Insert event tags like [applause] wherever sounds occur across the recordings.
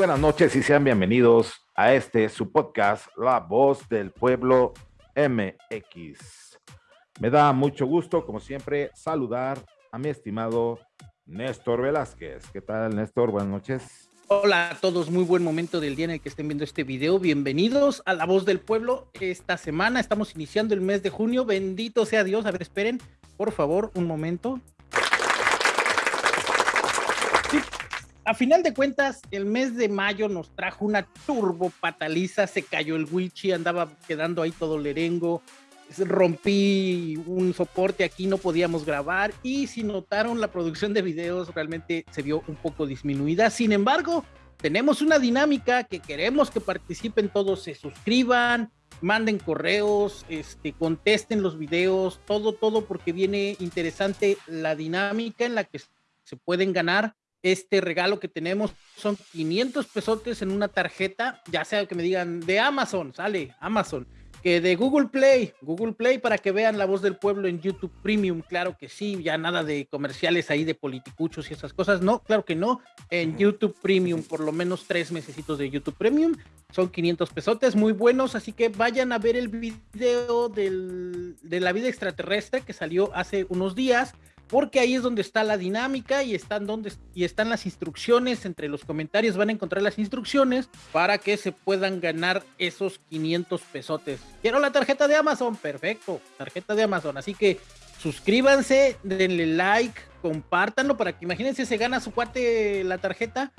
Buenas noches y sean bienvenidos a este su podcast, La Voz del Pueblo MX. Me da mucho gusto, como siempre, saludar a mi estimado Néstor Velázquez. ¿Qué tal, Néstor? Buenas noches. Hola a todos, muy buen momento del día en el que estén viendo este video. Bienvenidos a La Voz del Pueblo. Esta semana estamos iniciando el mes de junio. Bendito sea Dios. A ver, esperen, por favor, un momento. A final de cuentas, el mes de mayo nos trajo una turbo pataliza. Se cayó el Wichi, andaba quedando ahí todo lerengo rompí un soporte aquí, no podíamos grabar y si notaron la producción de videos realmente se vio un poco disminuida. Sin embargo, tenemos una dinámica que queremos que participen todos, se suscriban, manden correos, este, contesten los videos, todo, todo, porque viene interesante la dinámica en la que se pueden ganar este regalo que tenemos. Son 500 pesotes en una tarjeta, ya sea que me digan de Amazon, sale Amazon que de Google Play, Google Play para que vean la voz del pueblo en YouTube Premium, claro que sí, ya nada de comerciales ahí de politicuchos y esas cosas, no, claro que no, en YouTube Premium, por lo menos tres mesecitos de YouTube Premium, son 500 pesotes, muy buenos, así que vayan a ver el video del, de la vida extraterrestre que salió hace unos días, porque ahí es donde está la dinámica y están donde y están las instrucciones entre los comentarios van a encontrar las instrucciones para que se puedan ganar esos 500 pesotes. Quiero la tarjeta de Amazon, perfecto, tarjeta de Amazon, así que suscríbanse, denle like, compártanlo para que imagínense se gana su cuate la tarjeta.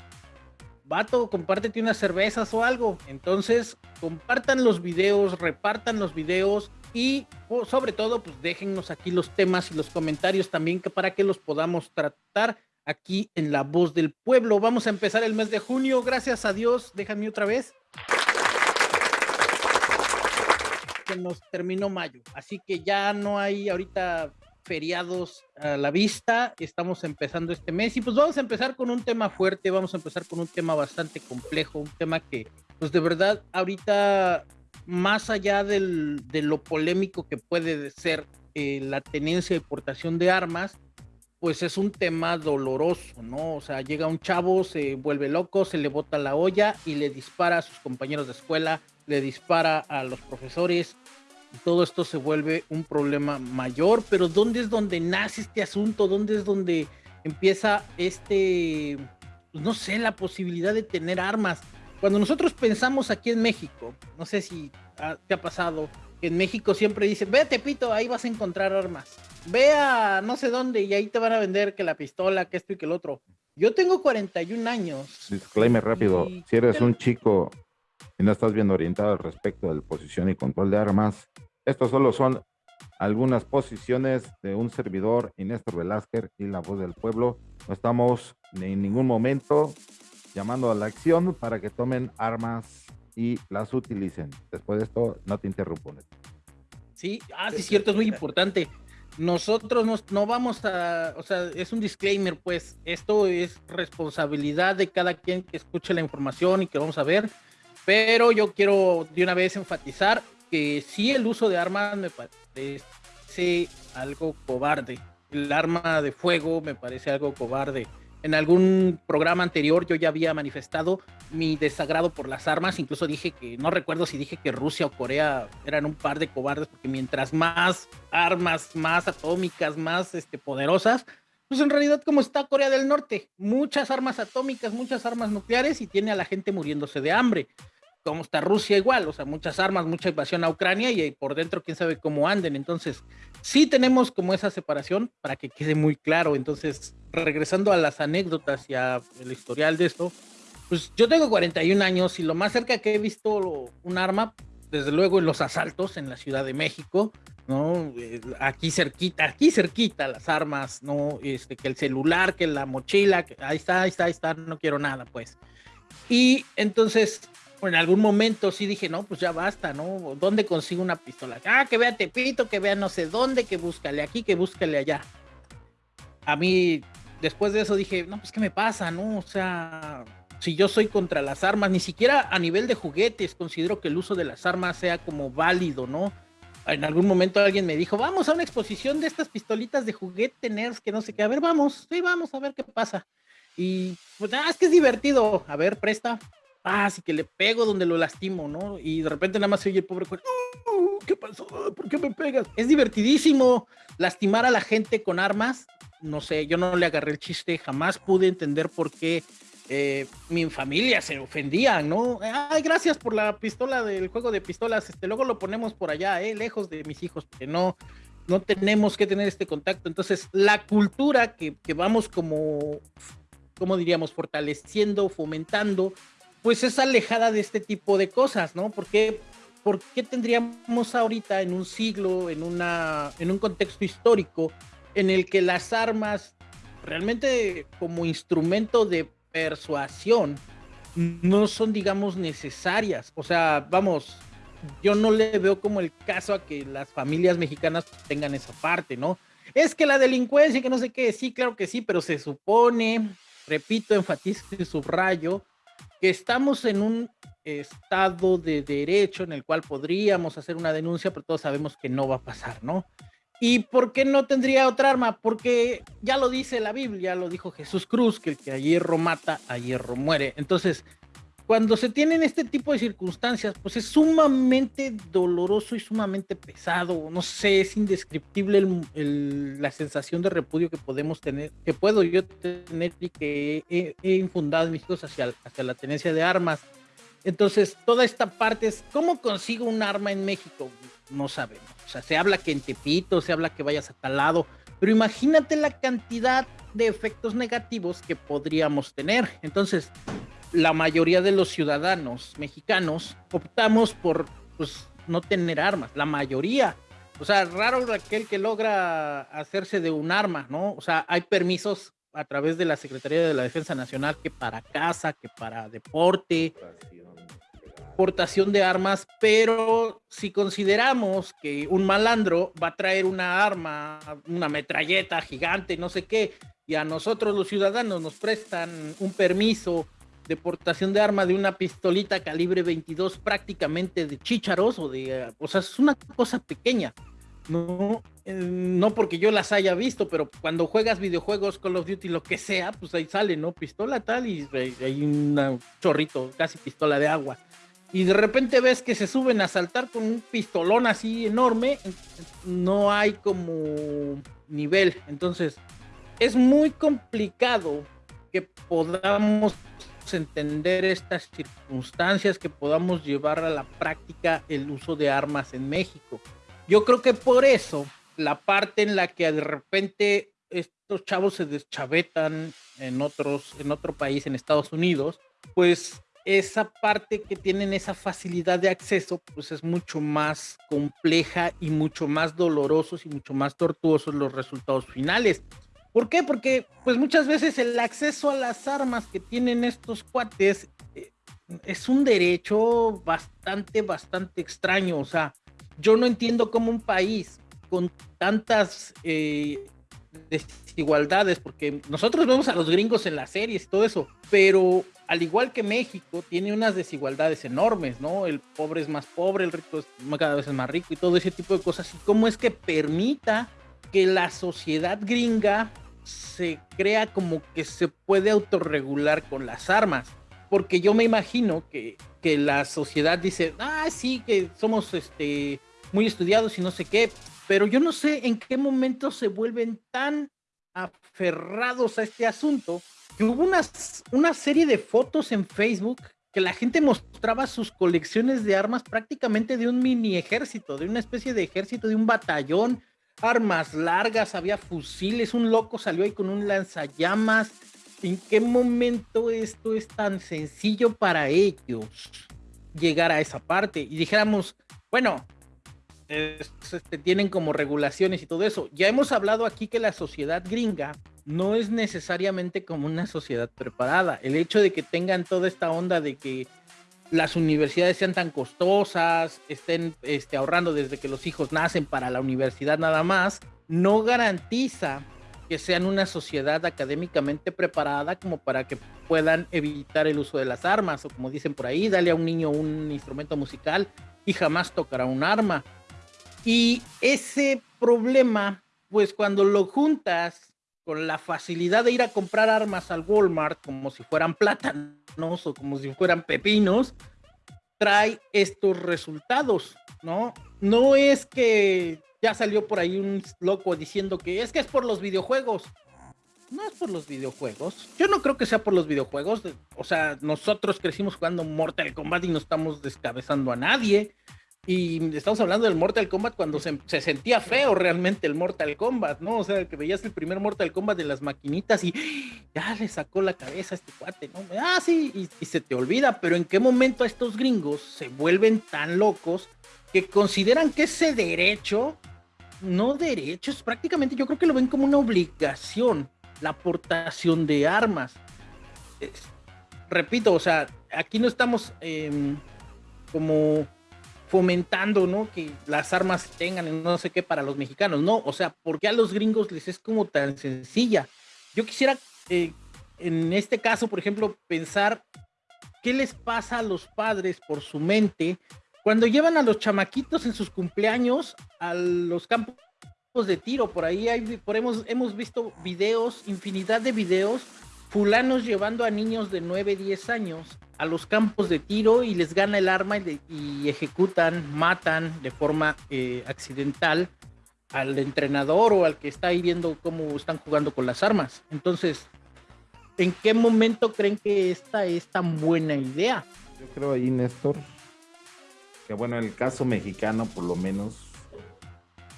Vato, compártete unas cervezas o algo. Entonces, compartan los videos, repartan los videos y sobre todo, pues déjennos aquí los temas y los comentarios también para que los podamos tratar aquí en La Voz del Pueblo. Vamos a empezar el mes de junio, gracias a Dios. Déjame otra vez. Que nos terminó mayo, así que ya no hay ahorita feriados a la vista. Estamos empezando este mes y pues vamos a empezar con un tema fuerte, vamos a empezar con un tema bastante complejo, un tema que pues de verdad ahorita más allá del, de lo polémico que puede ser eh, la tenencia y portación de armas, pues es un tema doloroso, ¿no? O sea, llega un chavo, se vuelve loco, se le bota la olla y le dispara a sus compañeros de escuela, le dispara a los profesores. Todo esto se vuelve un problema mayor, pero ¿dónde es donde nace este asunto? ¿Dónde es donde empieza este, pues no sé, la posibilidad de tener armas? Cuando nosotros pensamos aquí en México, no sé si te ha pasado, que en México siempre dicen, ve a Tepito, ahí vas a encontrar armas. Ve a no sé dónde y ahí te van a vender que la pistola, que esto y que el otro. Yo tengo 41 años. Disclaimer rápido, si eres un chico y no estás bien orientado al respecto de la posición y control de armas, estos solo son algunas posiciones de un servidor, Inés Velázquez y la voz del pueblo. No estamos en ningún momento llamando a la acción para que tomen armas y las utilicen. Después de esto, no te interrumpo. Sí, ah, sí, es cierto, es muy importante. Nosotros no, no vamos a, o sea, es un disclaimer, pues esto es responsabilidad de cada quien que escuche la información y que vamos a ver, pero yo quiero de una vez enfatizar que sí el uso de armas me parece algo cobarde. El arma de fuego me parece algo cobarde en algún programa anterior yo ya había manifestado mi desagrado por las armas, incluso dije que, no recuerdo si dije que Rusia o Corea eran un par de cobardes, porque mientras más armas, más atómicas, más este, poderosas, pues en realidad como está Corea del Norte, muchas armas atómicas, muchas armas nucleares y tiene a la gente muriéndose de hambre como está Rusia igual, o sea, muchas armas, mucha invasión a Ucrania y por dentro quién sabe cómo anden. Entonces, sí tenemos como esa separación para que quede muy claro. Entonces, regresando a las anécdotas y al historial de esto, pues yo tengo 41 años y lo más cerca que he visto un arma, desde luego en los asaltos en la Ciudad de México, ¿no? Eh, aquí cerquita, aquí cerquita las armas, ¿no? Este, que el celular, que la mochila, que ahí está, ahí está, ahí está, no quiero nada, pues. Y entonces en algún momento sí dije, no, pues ya basta, ¿no? ¿Dónde consigo una pistola? Ah, que vea Tepito, que vea no sé dónde, que búscale aquí, que búscale allá. A mí, después de eso dije, no, pues qué me pasa, ¿no? O sea, si yo soy contra las armas, ni siquiera a nivel de juguetes considero que el uso de las armas sea como válido, ¿no? En algún momento alguien me dijo, vamos a una exposición de estas pistolitas de juguete nerds que no sé qué, a ver, vamos, sí, vamos a ver qué pasa. Y pues, ah, es que es divertido. A ver, presta. Ah, sí que le pego donde lo lastimo, ¿no? Y de repente nada más se oye el pobre ¿Qué pasó? ¿Por qué me pegas? Es divertidísimo lastimar a la gente con armas. No sé, yo no le agarré el chiste, jamás pude entender por qué eh, mi familia se ofendía, ¿no? Ay, gracias por la pistola del juego de pistolas. Este, luego lo ponemos por allá, ¿eh? lejos de mis hijos, porque no, no tenemos que tener este contacto. Entonces, la cultura que, que vamos como, como diríamos, fortaleciendo, fomentando, pues es alejada de este tipo de cosas, ¿no? Porque ¿por qué tendríamos ahorita en un siglo, en, una, en un contexto histórico, en el que las armas realmente como instrumento de persuasión no son, digamos, necesarias? O sea, vamos, yo no le veo como el caso a que las familias mexicanas tengan esa parte, ¿no? Es que la delincuencia, que no sé qué, sí, claro que sí, pero se supone, repito, enfatizo y subrayo, que estamos en un estado de derecho en el cual podríamos hacer una denuncia, pero todos sabemos que no va a pasar, ¿no? ¿Y por qué no tendría otra arma? Porque ya lo dice la Biblia, lo dijo Jesús Cruz, que el que a hierro mata, a hierro muere. Entonces, cuando se tienen este tipo de circunstancias, pues es sumamente doloroso y sumamente pesado. No sé, es indescriptible la sensación de repudio que podemos tener, que puedo yo tener y que he, infundado en mis hijos hacia, hacia la tenencia de armas. Entonces, toda esta parte es, ¿cómo consigo un arma en México? No sabemos. O sea, se habla que en Tepito, se habla que vayas a tal lado, pero imagínate la cantidad de efectos negativos que podríamos tener. Entonces, la mayoría de los ciudadanos mexicanos optamos por pues, no tener armas, la mayoría. O sea, raro aquel que logra hacerse de un arma, ¿no? O sea, hay permisos a través de la Secretaría de la Defensa Nacional que para casa, que para deporte, portación de armas, pero si consideramos que un malandro va a traer una arma, una metralleta gigante, no sé qué, y a nosotros los ciudadanos nos prestan un permiso de portación de arma de una pistolita calibre 22 prácticamente de chícharos o de, o sea, es una cosa pequeña. No, eh, no porque yo las haya visto, pero cuando juegas videojuegos, Call of Duty, lo que sea, pues ahí sale, ¿no? Pistola tal y hay un chorrito, casi pistola de agua. Y de repente ves que se suben a saltar con un pistolón así enorme, no hay como nivel. Entonces, es muy complicado que podamos entender estas circunstancias, que podamos llevar a la práctica el uso de armas en México. Yo creo que por eso la parte en la que de repente estos chavos se deschavetan en otros, en otro país, en Estados Unidos, pues esa parte que tienen esa facilidad de acceso, pues es mucho más compleja y mucho más dolorosos y mucho más tortuosos los resultados finales. ¿Por qué? Porque pues muchas veces el acceso a las armas que tienen estos cuates eh, es un derecho bastante, bastante extraño. O sea, yo no entiendo cómo un país con tantas eh, desigualdades, porque nosotros vemos a los gringos en las series todo eso, pero al igual que México, tiene unas desigualdades enormes, ¿no? El pobre es más pobre, el rico es cada vez más rico y todo ese tipo de cosas. ¿Y cómo es que permita que la sociedad gringa se crea como que se puede autorregular con las armas. Porque yo me imagino que, que la sociedad dice, ah, sí, que somos este, muy estudiados y no sé qué, pero yo no sé en qué momento se vuelven tan aferrados a este asunto que hubo unas, una serie de fotos en Facebook que la gente mostraba sus colecciones de armas prácticamente de un mini ejército, de una especie de ejército, de un batallón, armas largas, había fusiles, un loco salió ahí con un lanzallamas. ¿En qué momento esto es tan sencillo para ellos llegar a esa parte? Y dijéramos, bueno, este, tienen como regulaciones y todo eso. Ya hemos hablado aquí que la sociedad gringa no es necesariamente como una sociedad preparada. El hecho de que tengan toda esta onda de que las universidades sean tan costosas, estén este, ahorrando desde que los hijos nacen para la universidad nada más, no garantiza que sean una sociedad académicamente preparada como para que puedan evitar el uso de las armas, o como dicen por ahí, dale a un niño un instrumento musical y jamás tocará un arma. Y ese problema, pues cuando lo juntas con la facilidad de ir a comprar armas al Walmart como si fueran plátanos o como si fueran pepinos, trae estos resultados, ¿no? No es que ya salió por ahí un loco diciendo que es que es por los videojuegos. No es por los videojuegos. Yo no creo que sea por los videojuegos. O sea, nosotros crecimos jugando Mortal Kombat y no estamos descabezando a nadie. Y estamos hablando del Mortal Kombat cuando se, sentía feo realmente el Mortal Kombat, ¿no? O sea, que veías el primer Mortal Kombat de las maquinitas y ya le sacó la cabeza a este cuate, ¿no? Ah, sí, y, se te olvida, pero ¿en qué momento estos gringos se vuelven tan locos que consideran que ese derecho, no derecho, es prácticamente, yo creo que lo ven como una obligación, la aportación de armas. repito, o sea, aquí no estamos em, como fomentando, ¿no? Que las armas tengan no sé qué para los mexicanos, no, o sea, porque a los gringos les es como tan sencilla. Yo quisiera, eh, en este caso, por ejemplo, pensar qué les pasa a los padres por su mente cuando llevan a los chamaquitos en sus cumpleaños a los campos de tiro. Por ahí hay, por hemos, hemos visto videos, infinidad de videos, fulanos llevando a niños de 9, 10 años a los campos de tiro y les gana el arma y, ejecutan, matan de forma eh, accidental al entrenador o al que está ahí viendo cómo están jugando con las armas. Entonces, ¿en qué momento creen que esta es tan buena idea? Yo creo ahí, Néstor, que bueno, en el caso mexicano, por lo menos,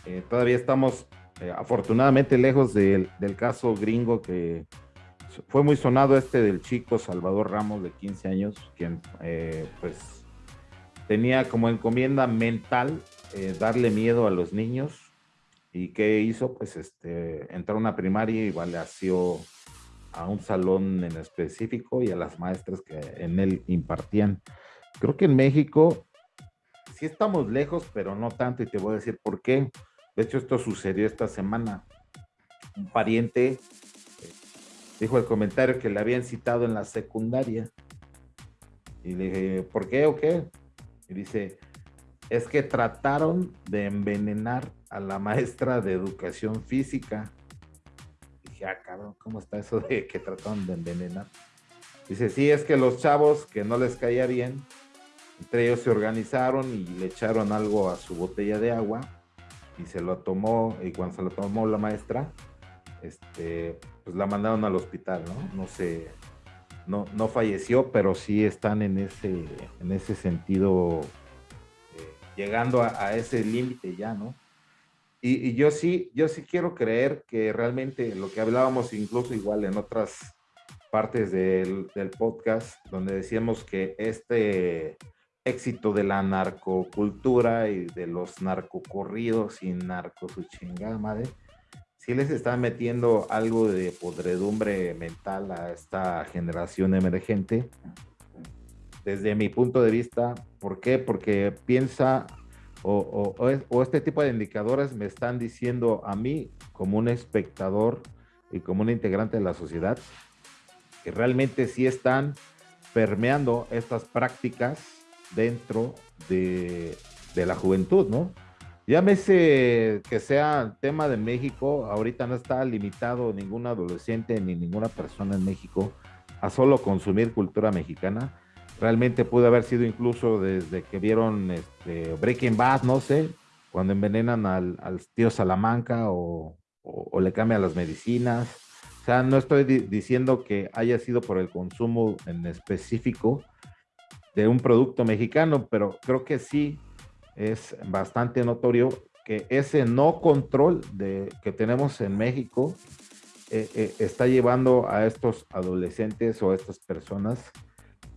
eh, todavía estamos eh, afortunadamente lejos del caso gringo que fue muy sonado este del chico Salvador Ramos de 15 años, quien eh, pues tenía como encomienda mental eh, darle miedo a los niños. ¿Y qué hizo? Pues este, entró a una primaria y balació a un salón en específico y a las maestras que en él impartían. Creo que en México sí estamos lejos, pero no tanto, y te voy a decir por qué. De hecho, esto sucedió esta semana. Un pariente dijo el comentario que le habían citado en la secundaria. Y le dije, ¿por qué o qué? Y dice, es que trataron de envenenar a la maestra de educación física. Y dije, ah, cabrón, ¿cómo está eso de que trataron de envenenar? Dice, sí, es que los chavos que no les caía bien, entre ellos se organizaron y le echaron algo a su botella de agua y se lo tomó, y cuando se lo tomó la maestra, este, pues la mandaron al hospital, ¿no? No sé, no, no falleció, pero sí están en ese, en ese sentido, eh, llegando a, ese límite ya, ¿no? Y, yo sí, yo sí quiero creer que realmente lo que hablábamos incluso igual en otras partes del, del podcast, donde decíamos que este éxito de la narcocultura y de los narcocorridos y narco su chingada madre, sí les está metiendo algo de podredumbre mental a esta generación emergente. Desde mi punto de vista, ¿por qué? Porque piensa o, o, este tipo de indicadores me están diciendo a mí como un espectador y como un integrante de la sociedad que realmente sí están permeando estas prácticas dentro de, de la juventud, ¿no? Llámese que sea tema de México, ahorita no está limitado ningún adolescente ni ninguna persona en México a solo consumir cultura mexicana. Realmente pudo haber sido incluso desde que vieron este Breaking Bad, no sé, cuando envenenan al, tío Salamanca o, le cambian las medicinas. O sea, no estoy diciendo que haya sido por el consumo en específico de un producto mexicano, pero creo que sí es bastante notorio que ese no control de, que tenemos en México eh, eh, está llevando a estos adolescentes o a estas personas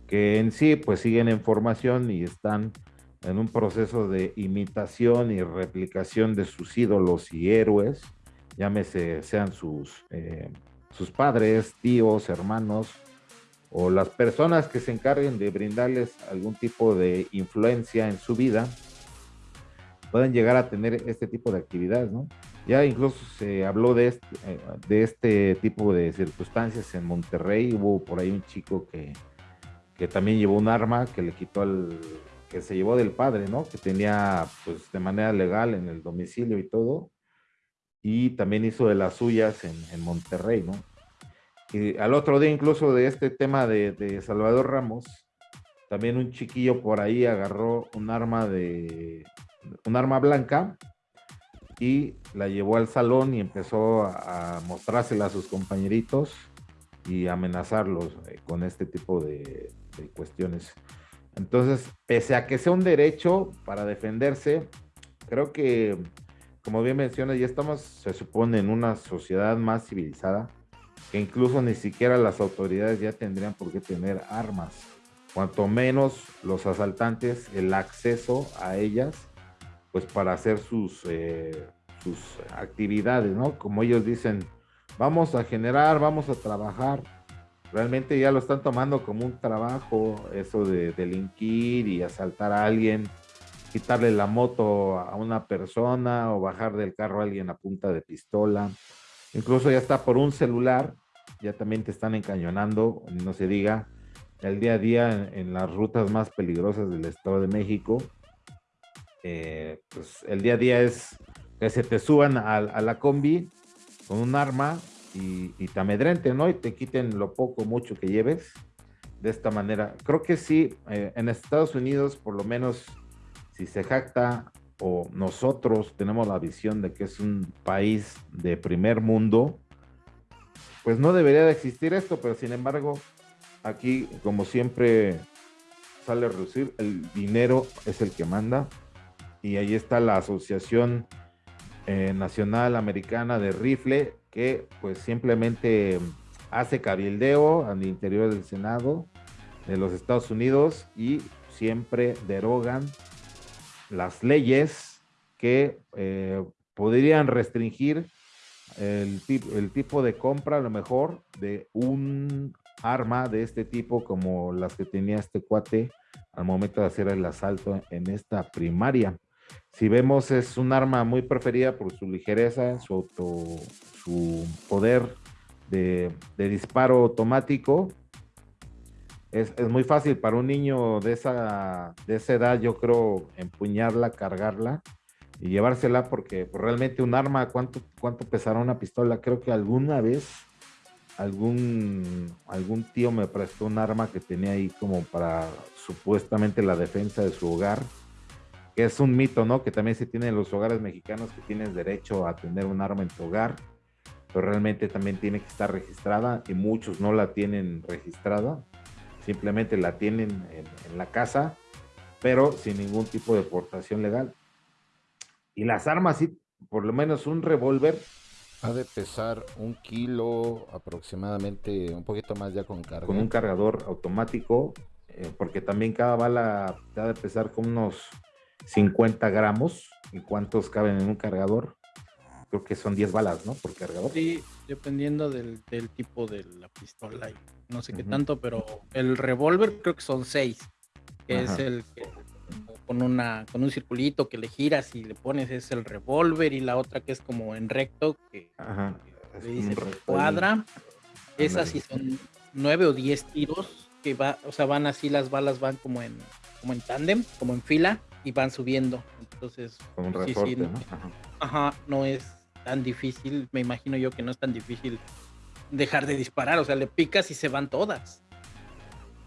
que en sí pues siguen en formación y están en un proceso de imitación y replicación de sus ídolos y héroes, llámese sean sus, eh, sus padres, tíos, hermanos, o las personas que se encarguen de brindarles algún tipo de influencia en su vida, pueden llegar a tener este tipo de actividades, ¿no? Ya incluso se habló de este, eh, de este tipo de circunstancias en Monterrey, hubo por ahí un chico que, que también llevó un arma que le quitó al, que se llevó del padre, ¿no? Que tenía pues de manera legal en el domicilio y todo. y también hizo de las suyas en, Monterrey, ¿no? Y al otro día incluso de este tema de, de, Salvador Ramos, también un chiquillo por ahí agarró un arma de un arma blanca y la llevó al salón y empezó a, mostrársela a sus compañeritos y amenazarlos eh, con este tipo de, cuestiones. Entonces, pese a que sea un derecho para defenderse, creo que, como bien mencionas, ya estamos, se supone, en una sociedad más civilizada, que incluso ni siquiera las autoridades ya tendrían por qué tener armas. Cuanto menos los asaltantes, el acceso a ellas pues para hacer sus, eh, sus actividades, ¿no? Como ellos dicen, vamos a generar, vamos a trabajar. Realmente ya lo están tomando como un trabajo, eso de delinquir y asaltar a alguien, quitarle la moto a una persona o bajar del carro a alguien a punta de pistola. Incluso ya está por un celular, ya también te están encañonando, no se diga, el día a día en las rutas más peligrosas del Estado de México eh, pues el día a día es que se te suban a, la combi con un arma y, te amedrenten, ¿no? Y te quiten lo poco, mucho que lleves de esta manera. Creo que sí, eh, en Estados Unidos, por lo menos, si se jacta o nosotros tenemos la visión de que es un país de primer mundo, pues no debería de existir esto, pero sin embargo, aquí, como siempre sale a reducir, el dinero es el que manda y ahí está la Asociación eh, Nacional Americana de Rifle, que pues simplemente hace cabildeo al interior del Senado de los Estados Unidos y siempre derogan las leyes que eh, podrían restringir el, el tipo de compra a lo mejor de un arma de este tipo como las que tenía este cuate al momento de hacer el asalto en esta primaria. Si vemos, es un arma muy preferida por su ligereza, su, auto, su poder de, disparo automático. Es, muy fácil para un niño de esa, de esa edad, yo creo, empuñarla, cargarla y llevársela, porque realmente un arma, ¿cuánto, ¿cuánto pesará una pistola? Creo que alguna vez algún, algún tío me prestó un arma que tenía ahí como para supuestamente la defensa de su hogar que es un mito, ¿no? Que también se tiene en los hogares mexicanos que tienes derecho a tener un arma en tu hogar, pero realmente también tiene que estar registrada y muchos no la tienen registrada, simplemente la tienen en, la casa, pero sin ningún tipo de portación legal. Y las armas, sí, por lo menos un revólver. Ha de pesar un kilo aproximadamente, un poquito más ya con carga. Con un cargador automático, eh, porque también cada bala ha de pesar con unos 50 gramos. ¿Y cuántos caben en un cargador? Creo que son 10 balas, ¿no? Por cargador. Sí, dependiendo del, tipo de la pistola y no sé qué tanto, pero el revólver creo que son 6. Que es el que con una con un circulito que le giras y le pones es el revólver y la otra que es como en recto que, le dice cuadra. Esas sí son 9 o 10 tiros que va, o sea, van así las balas van como en como en tándem, como en fila y van subiendo. Entonces, un resorte, ¿no? Ajá. no es tan difícil, me imagino yo que no es tan difícil dejar de disparar, o sea, le picas y se van todas.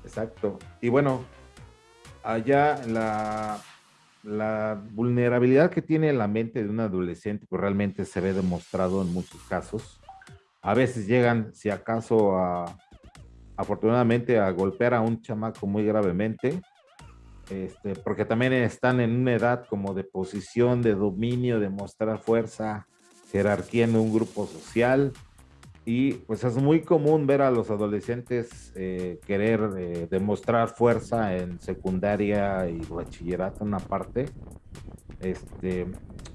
Exacto. Y bueno, allá la, la vulnerabilidad que tiene la mente de un adolescente, pues realmente se ve demostrado en muchos casos. A veces llegan, si acaso, a, afortunadamente, a golpear a un chamaco muy gravemente este, porque también están en una edad como de posición, de dominio, de mostrar fuerza, jerarquía en un grupo social. Y pues es muy común ver a los adolescentes eh, querer eh, demostrar fuerza en secundaria y bachillerato, una parte. Este,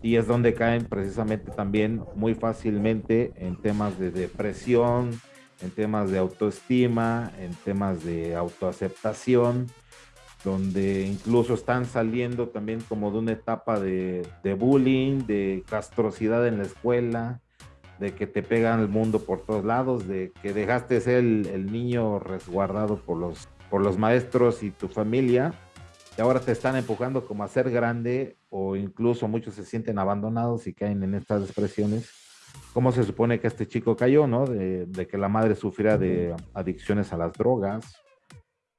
y es donde caen precisamente también muy fácilmente en temas de depresión, en temas de autoestima, en temas de autoaceptación donde incluso están saliendo también como de una etapa de, bullying, de castrosidad en la escuela, de que te pegan el mundo por todos lados, de que dejaste ser el, niño resguardado por los, por los maestros y tu familia, y ahora te están empujando como a ser grande, o incluso muchos se sienten abandonados y caen en estas expresiones, cómo se supone que este chico cayó, ¿no? De, que la madre sufriera de adicciones a las drogas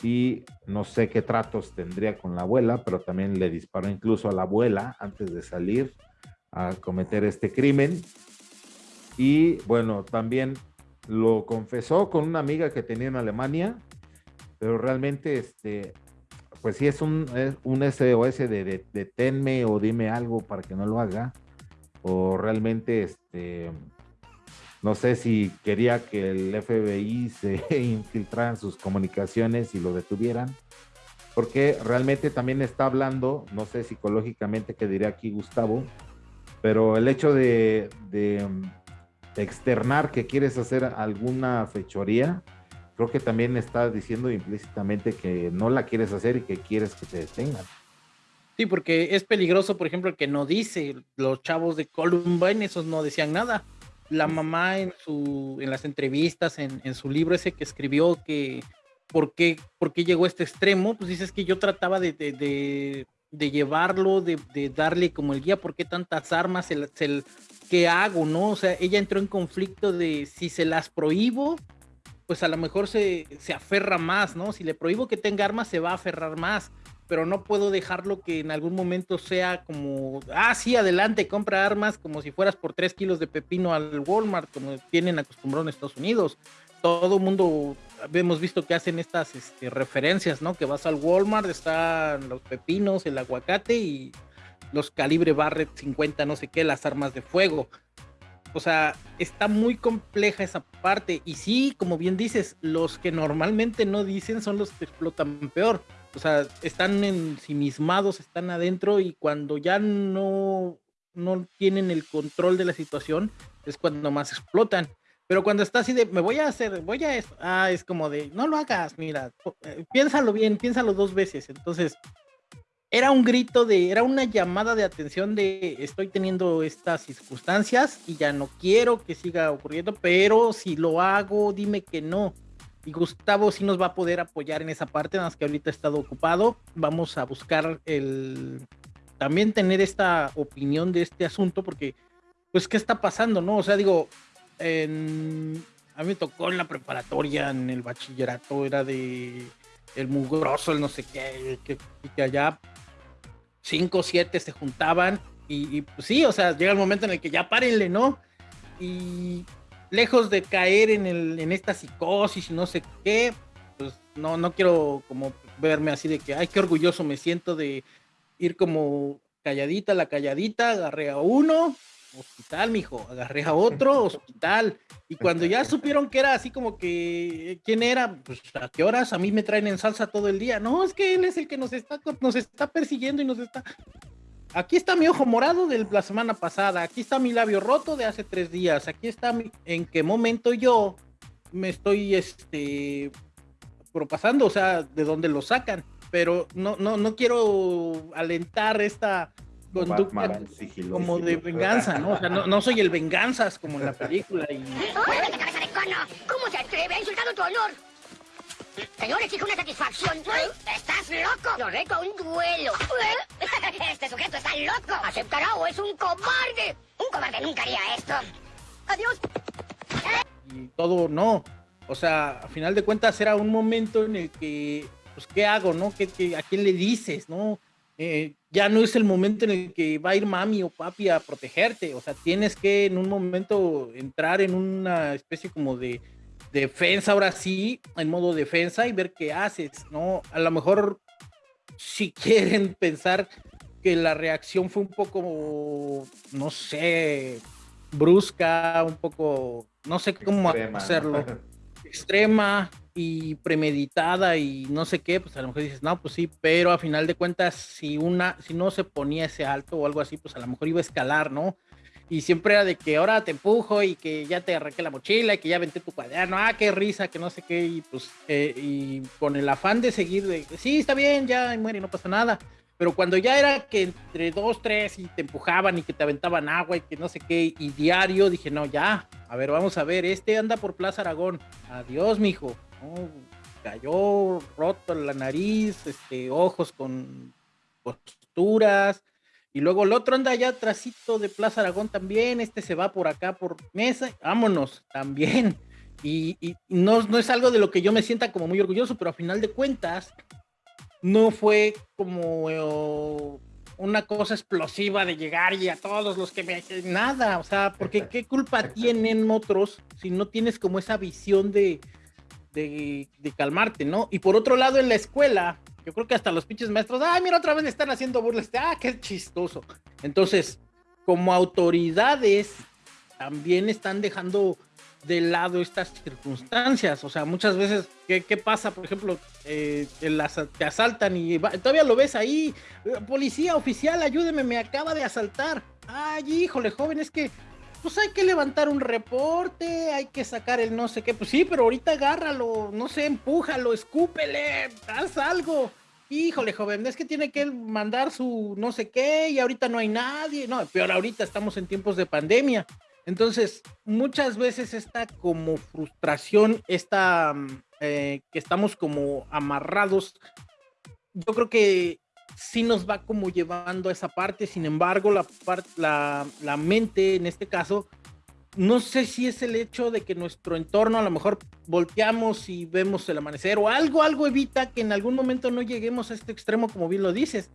y no sé qué tratos tendría con la abuela, pero también le disparó incluso a la abuela antes de salir a cometer este crimen. Y bueno, también lo confesó con una amiga que tenía en Alemania, pero realmente, este, pues sí es un, un SOS de, de, tenme o dime algo para que no lo haga, o realmente, este, no sé si quería que el FBI [laughs] se infiltrara en sus comunicaciones y lo detuvieran, porque realmente también está hablando, no sé psicológicamente qué diría aquí Gustavo, pero el hecho de, de externar que quieres hacer alguna fechoría, creo que también está diciendo implícitamente que no la quieres hacer y que quieres que te detengan. Sí, porque es peligroso, por ejemplo, el que no dice, los chavos de Columbine, esos no decían nada. La mamá en su, en las entrevistas, en, en su libro ese que escribió que por qué, por qué llegó a este extremo, pues dices que yo trataba de, de, de, llevarlo, de, de, darle como el guía, por qué tantas armas, el, ¿qué hago? ¿No? O sea, ella entró en conflicto de si se las prohíbo, pues a lo mejor se, se aferra más, ¿no? Si le prohíbo que tenga armas, se va a aferrar más, pero no puedo dejarlo que en algún momento sea como, ah, sí, adelante, compra armas como si fueras por tres kilos de pepino al Walmart, como tienen acostumbrado en Estados Unidos. Todo mundo hemos visto que hacen estas este, referencias, ¿no? Que vas al Walmart, están los pepinos, el aguacate y los calibre Barrett 50, no sé qué, las armas de fuego. O sea, está muy compleja esa parte. Y sí, como bien dices, los que normalmente no dicen son los que explotan peor. O sea, están ensimismados, están adentro y cuando ya no, no tienen el control de la situación, es cuando más explotan. Pero cuando está así de, me voy a hacer, voy a, ah, es como de, no lo hagas, mira, eh, piénsalo bien, piénsalo dos veces. Entonces, era un grito de, era una llamada de atención de estoy teniendo estas circunstancias y ya no quiero que siga ocurriendo, pero si lo hago, dime que no. Y Gustavo sí nos va a poder apoyar en esa parte, nada más que ahorita ha estado ocupado. Vamos a buscar el también tener esta opinión de este asunto, porque, pues, ¿qué está pasando? ¿No? O sea, digo, a mí me tocó en la preparatoria, en el bachillerato, era de el mugroso, el no sé qué, que, que allá cinco o siete se juntaban y, pues sí, o sea, llega el momento en el que ya párenle, ¿no? Y lejos de caer en, el, en esta psicosis y no sé qué, pues no, no quiero como verme así de que, ay, qué orgulloso me siento de ir como calladita, la calladita, agarré a uno, hospital, mijo, agarré a otro, [laughs] hospital. Y cuando ya supieron que era así como que, ¿quién era? Pues, ¿a qué horas? A mí me traen en salsa todo el día. No, es que él es el que nos está, nos está persiguiendo y nos está... Aquí está mi ojo morado de la semana pasada, aquí está mi labio roto de hace tres días, aquí está mi... en qué momento yo me estoy, este, propasando, o sea, de dónde lo sacan. Pero no, no, no quiero alentar esta conducta como de venganza, ¿no? O sea, no, no, soy el venganzas como en la película. Y... [laughs] cabeza de cono! ¿Cómo se atreve? Ha insultado tu honor. Señor, exige una satisfacción. ¿Estás loco? Lo reto a un duelo. [laughs] Este sujeto está loco. ¿Aceptará o es un cobarde? Un cobarde nunca haría esto. Adiós. Y todo no. O sea, a final de cuentas era un momento en el que, pues, ¿qué hago, no? ¿Qué, qué, a quién le dices, no? Eh, ya no es el momento en el que va a ir mami o papi a protegerte, o sea, tienes que en un momento entrar en una especie como de defensa, ahora sí, en modo defensa y ver qué haces, ¿no? A lo mejor si [laughs] quieren pensar que la reacción fue un poco, no sé, brusca, un poco, no sé cómo hacerlo, [laughs] extrema, y premeditada y no sé qué, pues a lo mejor dices, no, pues sí, pero a final de cuentas, si una, si no se ponía ese alto o algo así, pues a lo mejor iba a escalar, ¿no? Y siempre era de que ahora te empujo y que ya te arranqué la mochila y que ya venté tu cuaderno, ah, qué risa, que no sé qué, y pues, eh, y con el afán de seguir, de, sí, está bien, ya muere no pasa nada. Pero cuando ya era que entre dos, tres y te empujaban y que te aventaban agua y que no sé qué, y diario, dije, no, ya, a ver, vamos a ver, este anda por Plaza Aragón, adiós, mijo cayó roto la nariz, este, ojos con posturas Y luego el otro anda allá atrásito de Plaza Aragón también, este se va por acá por mesa, vámonos, también. Y, no, no es algo de lo que yo me sienta como muy orgulloso, pero a final de cuentas, no fue como eh, una cosa explosiva de llegar y a todos los que me... Nada, o sea, porque qué culpa tienen otros si no tienes como esa visión de, de, calmarte, ¿no? Y por otro lado, en la escuela, yo creo que hasta los pinches maestros, ay, mira, otra vez están haciendo burlas, ah, qué chistoso. Entonces, como autoridades, también están dejando de lado estas circunstancias. O sea, muchas veces, ¿qué, qué pasa? Por ejemplo, eh, te asaltan y todavía lo ves ahí. Policía oficial, ayúdeme, me acaba de asaltar. Ay, híjole, joven, es que pues hay que levantar un reporte, hay que sacar el no sé qué. Pues sí, pero ahorita agárralo, no sé, empújalo, escúpele, haz algo. Híjole, joven, es que tiene que mandar su no sé qué y ahorita no hay nadie. No, peor ahorita estamos en tiempos de pandemia. Entonces, muchas veces esta como frustración, esta mm, eh, que estamos como amarrados, yo creo que sí nos va como llevando a esa parte, sin embargo, la, la, la mente en este caso, no sé si es el hecho de que nuestro entorno a lo mejor volteamos y vemos el amanecer o algo, algo evita que en algún momento no lleguemos a este extremo, como bien lo dices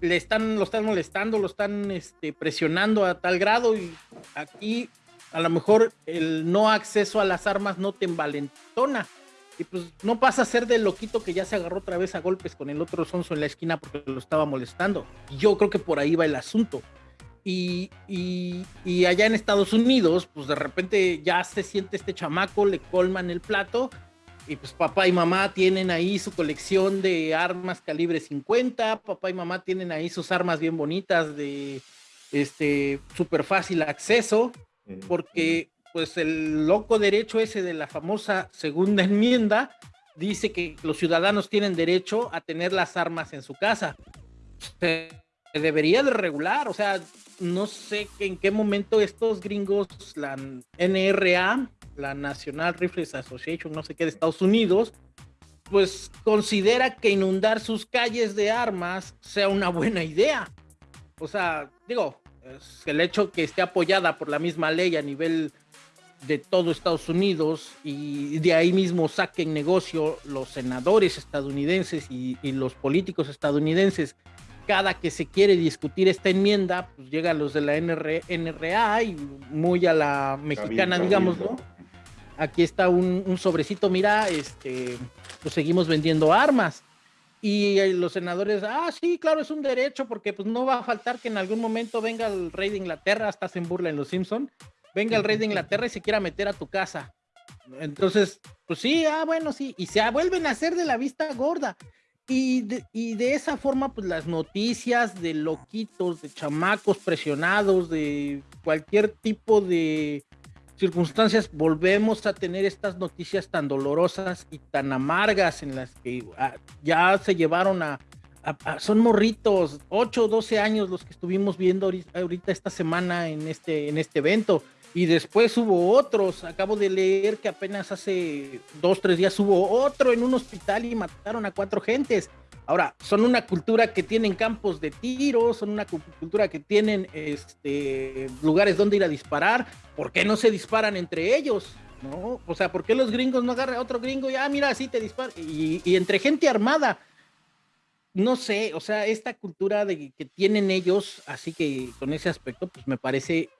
le están, lo están molestando, lo están este, presionando a tal grado y aquí a lo mejor el no acceso a las armas no te envalentona. Y pues no pasa a ser del loquito que ya se agarró otra vez a golpes con el otro sonso en la esquina porque lo estaba molestando. Yo creo que por ahí va el asunto. Y, y, y, allá en Estados Unidos, pues de repente ya se siente este chamaco, le colman el plato y pues papá y mamá tienen ahí su colección de armas calibre 50, papá y mamá tienen ahí sus armas bien bonitas de este súper fácil acceso, porque pues el loco derecho ese de la famosa segunda enmienda dice que los ciudadanos tienen derecho a tener las armas en su casa. Se debería de regular, o sea, no sé en qué momento estos gringos, la NRA, la National Rifles Association, no sé qué, de Estados Unidos, pues considera que inundar sus calles de armas sea una buena idea. O sea, digo, el hecho que esté apoyada por la misma ley a nivel de todo Estados Unidos y de ahí mismo saquen negocio los senadores estadounidenses y, y los políticos estadounidenses cada que se quiere discutir esta enmienda, pues llegan los de la NRA y muy a la mexicana, digamos, ¿no? Aquí está un, sobrecito, mira, este, pues seguimos vendiendo armas. Y los senadores, ah, sí, claro, es un derecho, porque pues no va a faltar que en algún momento venga el rey de Inglaterra, hasta se burla en Los Simpson, venga el rey de Inglaterra y se quiera meter a tu casa. Entonces, pues sí, ah, bueno, sí, y se vuelven a hacer de la vista gorda. Y de, y de, esa forma, pues las noticias de loquitos, de chamacos presionados, de cualquier tipo de circunstancias, volvemos a tener estas noticias tan dolorosas y tan amargas en las que ah, ya se llevaron a, son morritos, 8 o 12 años los que estuvimos viendo ahorita esta semana en este, en este evento. Y después hubo otros, acabo de leer que apenas hace dos, tres días hubo otro en un hospital y mataron a cuatro gentes. Ahora, son una cultura que tienen campos de tiro, son una cultura que tienen este, lugares donde ir a disparar. ¿Por qué no se disparan entre ellos? ¿No? O sea, ¿por qué los gringos no agarran a otro gringo y, ah, mira, así te disparan? Y, y entre gente armada no sé, o sea, esta cultura de que tienen ellos, así que con ese aspecto, pues me parece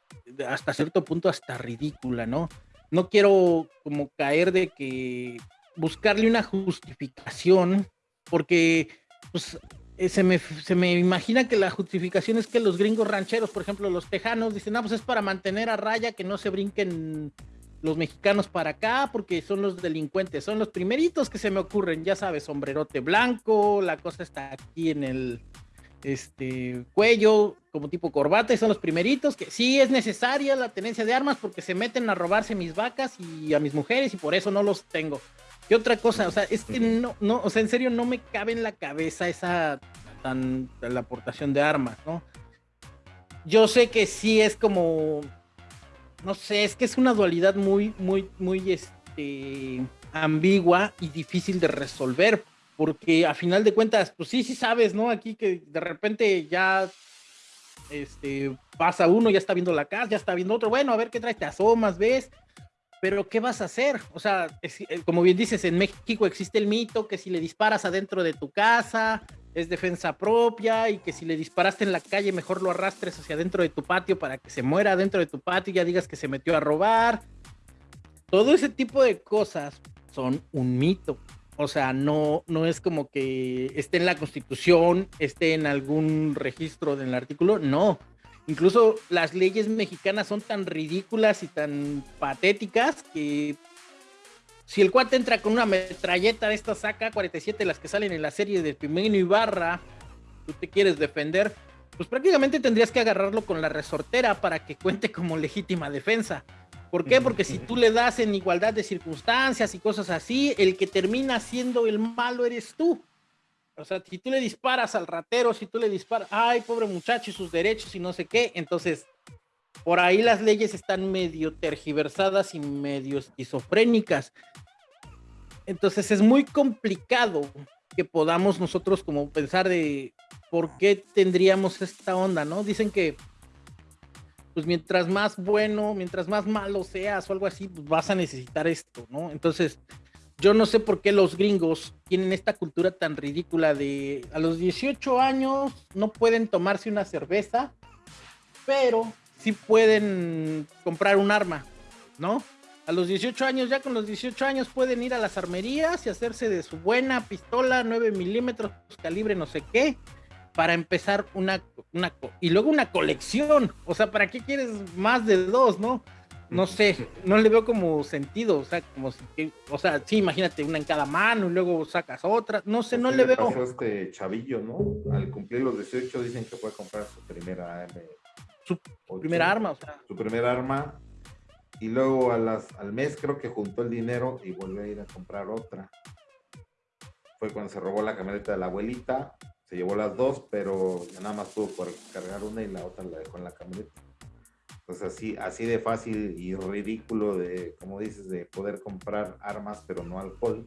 hasta cierto punto hasta ridícula, ¿no? No quiero como caer de que buscarle una justificación, porque pues eh, se me, se me imagina que la justificación es que los gringos rancheros, por ejemplo, los tejanos, dicen, no, pues es para mantener a raya que no se brinquen los mexicanos para acá porque son los delincuentes, son los primeritos que se me ocurren, ya sabes, sombrerote blanco, la cosa está aquí en el este cuello como tipo corbata y son los primeritos que sí es necesaria la tenencia de armas porque se meten a robarse mis vacas y a mis mujeres y por eso no los tengo. ¿Qué otra cosa? O sea, es que no, no, o sea, en serio no me cabe en la cabeza esa tan la aportación de armas, ¿no? Yo sé que sí es como no sé, es que es una dualidad muy, muy, muy este, ambigua y difícil de resolver, porque a final de cuentas, pues sí, sí sabes, ¿no? Aquí que de repente ya este, pasa uno, ya está viendo la casa, ya está viendo otro, bueno, a ver qué trae, te asomas, ves, pero ¿qué vas a hacer? O sea, eh, como bien dices, en México existe el mito que si le disparas adentro de tu casa es defensa propia y que si le disparaste en la calle mejor lo arrastres hacia adentro de tu patio para que se muera dentro de tu patio y ya digas que se metió a robar. Todo ese tipo de cosas son un mito. O sea, no, no es como que esté en la constitución, esté en algún registro del artículo, no. Incluso las leyes mexicanas son tan ridículas y tan patéticas que si el cuate entra con una metralleta de estas saca 47 las que salen en la serie de Pimeno Ibarra, tú te quieres defender, pues prácticamente tendrías que agarrarlo con la resortera para que cuente como legítima defensa. ¿Por qué? [laughs] Porque si tú le das en igualdad de circunstancias y cosas así, el que termina siendo el malo eres tú. O sea, si tú le disparas al ratero, si tú le disparas, ay, pobre muchacho y sus derechos y no sé qué, entonces por ahí las leyes están medio tergiversadas y medio esquizofrénicas. Entonces es muy complicado que podamos nosotros como pensar de por qué tendríamos esta onda, ¿no? Dicen que pues mientras más bueno, mientras más malo seas o algo así, pues vas a necesitar esto, ¿no? Entonces, yo no sé por qué los gringos tienen esta cultura tan ridícula de a los 18 años no pueden tomarse una cerveza, pero sí pueden comprar un arma, ¿no? A los 18 años, ya con los 18 años pueden ir a las armerías y hacerse de su buena pistola 9 milímetros, calibre no sé qué, para empezar una, una, y luego una colección. O sea, ¿para qué quieres más de dos, no? No sé, no le veo como sentido, o sea, como si, o sea, sí, imagínate una en cada mano y luego sacas otra, no sé, no le veo. Pasó este chavillo, ¿no? Al cumplir los 18 dicen que puede comprar su primera arma. Su primera arma, o sea. Su primera arma y luego a las, al mes creo que juntó el dinero y volvió a ir a comprar otra. Fue cuando se robó la camioneta de la abuelita se llevó las dos, pero nada más por cargar una y la otra la dejó en la camioneta. Entonces así, así de fácil y ridículo de, como dices, de poder comprar armas pero no alcohol.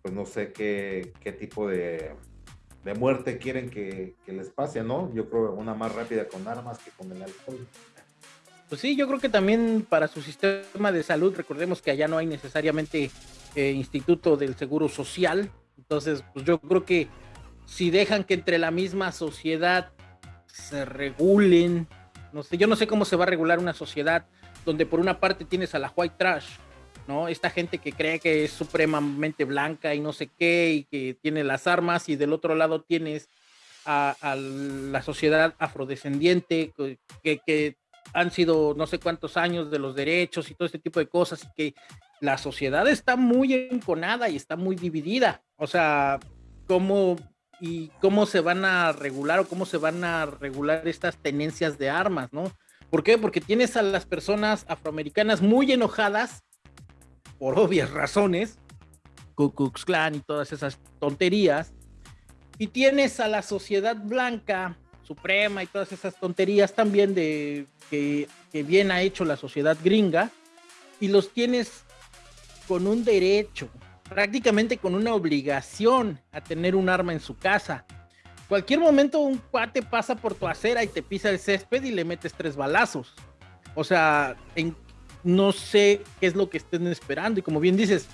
Pues no sé qué, qué tipo de, de muerte quieren que, que, les pase, ¿no? Yo creo una más rápida con armas que con el alcohol. Pues sí, yo creo que también para su sistema de salud, recordemos que allá no hay necesariamente eh, instituto del seguro social, entonces pues yo creo que si dejan que entre la misma sociedad se regulen, no sé, yo no sé cómo se va a regular una sociedad donde por una parte tienes a la white trash, ¿no? Esta gente que cree que es supremamente blanca y no sé qué, y que tiene las armas, y del otro lado tienes a, la sociedad afrodescendiente, que, que, han sido no sé cuántos años de los derechos y todo este tipo de cosas, y que la sociedad está muy enconada y está muy dividida. O sea, cómo y cómo se van a regular o cómo se van a regular estas tenencias de armas, ¿no? ¿Por qué? Porque tienes a las personas afroamericanas muy enojadas, por obvias razones, Ku Klux Klan y todas esas tonterías, y tienes a la sociedad blanca suprema y todas esas tonterías también de que, que bien ha hecho la sociedad gringa, y los tienes con un derecho, prácticamente con una obligación a tener un arma en su casa. Cualquier momento un cuate pasa por tu acera y te pisa el césped y le metes tres balazos. O sea, no sé qué es lo que estén esperando. Y como bien dices,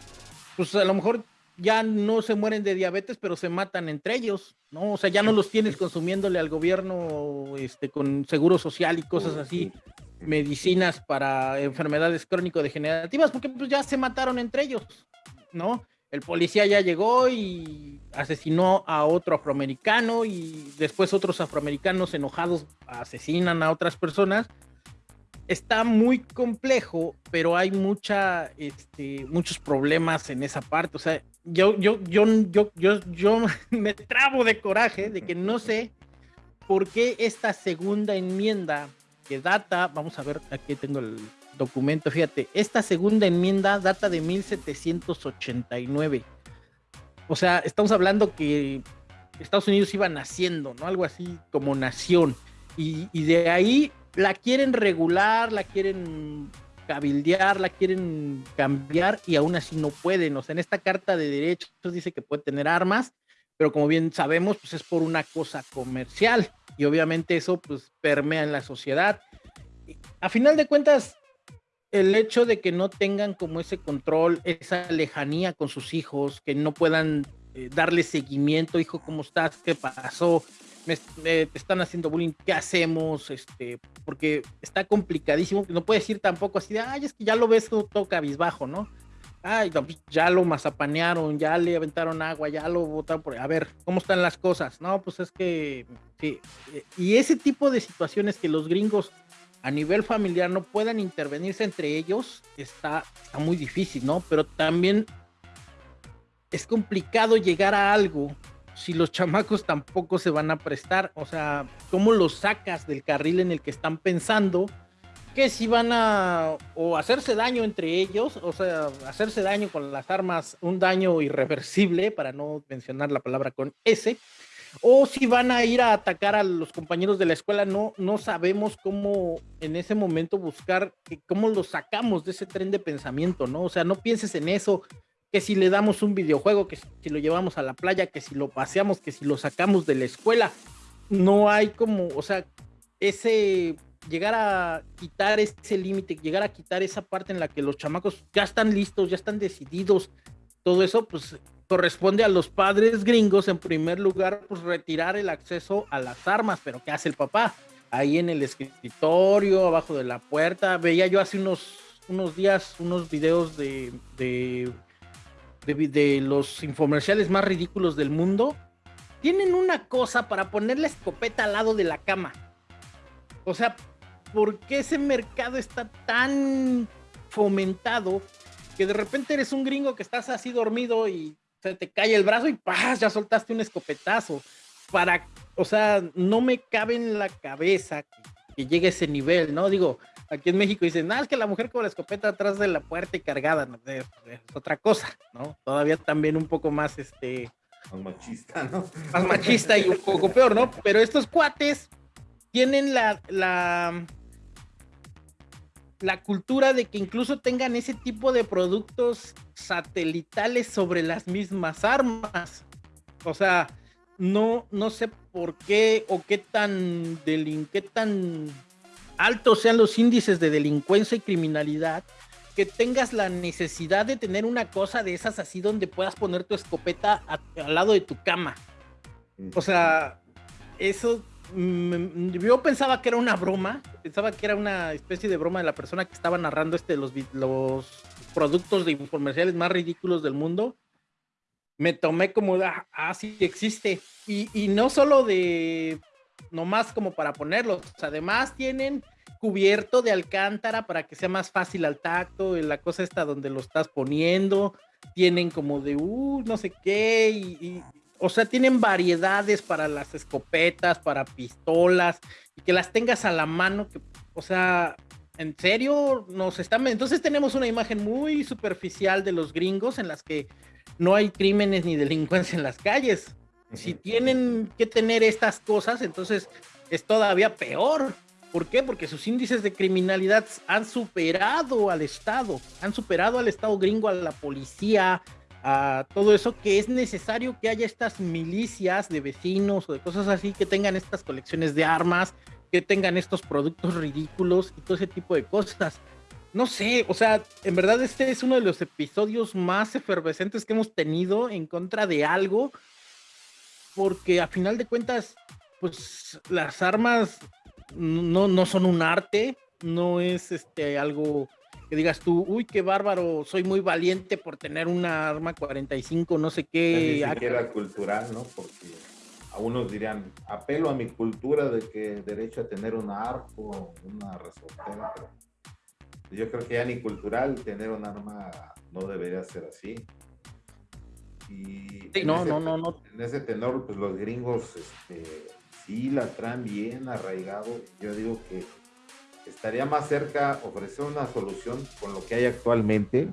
pues a lo mejor ya no se mueren de diabetes, pero se matan entre ellos, ¿no? O sea, ya no los tienes consumiéndole al gobierno este, con seguro social y cosas así, medicinas para enfermedades crónico-degenerativas, porque pues ya se mataron entre ellos. ¿No? El policía ya llegó y asesinó a otro afroamericano y después otros afroamericanos enojados asesinan a otras personas. Está muy complejo, pero hay mucha, este, muchos problemas en esa parte. O sea, yo, yo, yo, yo, yo, yo [laughs] me trabo de coraje de que no sé por qué esta segunda enmienda que data, vamos a ver, aquí tengo el, documento, fíjate, esta segunda enmienda data de 1789. O sea, estamos hablando que Estados Unidos iba naciendo, ¿no? Algo así como nación. Y, de ahí la quieren regular, la quieren cabildear, la quieren cambiar y aún así no pueden. O sea, en esta carta de derechos dice que puede tener armas, pero como bien sabemos, pues es por una cosa comercial y obviamente eso pues permea en la sociedad. A final de cuentas, el hecho de que no tengan como ese control, esa lejanía con sus hijos, que no puedan eh, darle seguimiento, hijo, ¿cómo estás? ¿Qué pasó? Me, te están haciendo bullying, ¿qué hacemos? Este, porque está complicadísimo, no puedes decir tampoco así de, ay, es que ya lo ves todo, todo cabizbajo, ¿no? Ay, pues, ya lo mazapanearon, ya le aventaron agua, ya lo botaron por... A ver, ¿cómo están las cosas? No, pues es que... Sí. Y ese tipo de situaciones que los gringos a nivel familiar no puedan intervenirse entre ellos, está, está muy difícil, ¿no? Pero también es complicado llegar a algo si los chamacos tampoco se van a prestar. O sea, ¿cómo los sacas del carril en el que están pensando? que si van a o hacerse daño entre ellos, o sea, hacerse daño con las armas, un daño irreversible, para no mencionar la palabra con S, o si van a ir a atacar a los compañeros de la escuela, no, no sabemos cómo en ese momento buscar, cómo los sacamos de ese tren de pensamiento, ¿no? O sea, no pienses en eso, que si le damos un videojuego, que si lo llevamos a la playa, que si lo paseamos, que si lo sacamos de la escuela, no hay como, o sea, ese llegar a quitar ese límite, llegar a quitar esa parte en la que los chamacos ya están listos, ya están decididos, todo eso, pues corresponde a los padres gringos, en primer lugar, pues retirar el acceso a las armas, pero ¿qué hace el papá? Ahí en el escritorio, abajo de la puerta, veía yo hace unos, unos días unos videos de, de, de, de los infomerciales más ridículos del mundo. Tienen una cosa para poner la escopeta al lado de la cama. O sea, ¿por qué ese mercado está tan fomentado que de repente eres un gringo que estás así dormido y se te cae el brazo y ¡paz! ya soltaste un escopetazo? Para, o sea, no me cabe en la cabeza que, llegue a ese nivel, ¿no? Digo, aquí en México dicen, nada, es que la mujer con la escopeta atrás de la puerta y cargada, es, otra cosa, ¿no? Todavía también un poco más, este... Más machista, ¿no? Más machista y un poco peor, ¿no? Pero estos cuates tienen la, la, la cultura de que incluso tengan ese tipo de productos satelitales sobre las mismas armas. O sea, no, no sé por qué o qué tan, qué tan altos sean los índices de delincuencia y criminalidad que tengas la necesidad de tener una cosa de esas así donde puedas poner tu escopeta al lado de tu cama. O sea, eso yo pensaba que era una broma, pensaba que era una especie de broma de la persona que estaba narrando este los, los productos de comerciales más ridículos del mundo. Me tomé como, ah, ah sí existe. Y, y, no solo de, nomás como para ponerlos, además tienen cubierto de alcántara para que sea más fácil al tacto, la cosa está donde lo estás poniendo, tienen como de, uh, no sé qué, y o sea, tienen variedades para las escopetas, para pistolas, y que las tengas a la mano, que, o sea, en serio, nos están... Entonces tenemos una imagen muy superficial de los gringos en las que no hay crímenes ni delincuencia en las calles. Si tienen que tener estas cosas, entonces es todavía peor. ¿Por qué? Porque sus índices de criminalidad han superado al Estado, han superado al Estado gringo, a la policía, a todo eso, que es necesario que haya estas milicias de vecinos o de cosas así que tengan estas colecciones de armas, que tengan estos productos ridículos y todo ese tipo de cosas. No sé, o sea, en verdad este es uno de los episodios más efervescentes que hemos tenido en contra de algo, porque a final de cuentas, pues las armas no, no son un arte, no es este algo que digas tú, uy, qué bárbaro, soy muy valiente por tener una arma 45, no sé qué. Ni siquiera cultural, ¿no? Porque a unos dirían, apelo a mi cultura de que derecho a tener un arco, una resortera, pero yo creo que ya ni cultural tener un arma no debería ser así. Y no, no, no, no. En ese tenor, pues los gringos este, sí la traen bien arraigado. Yo digo que estaría más cerca ofrecer una solución con lo que hay actualmente.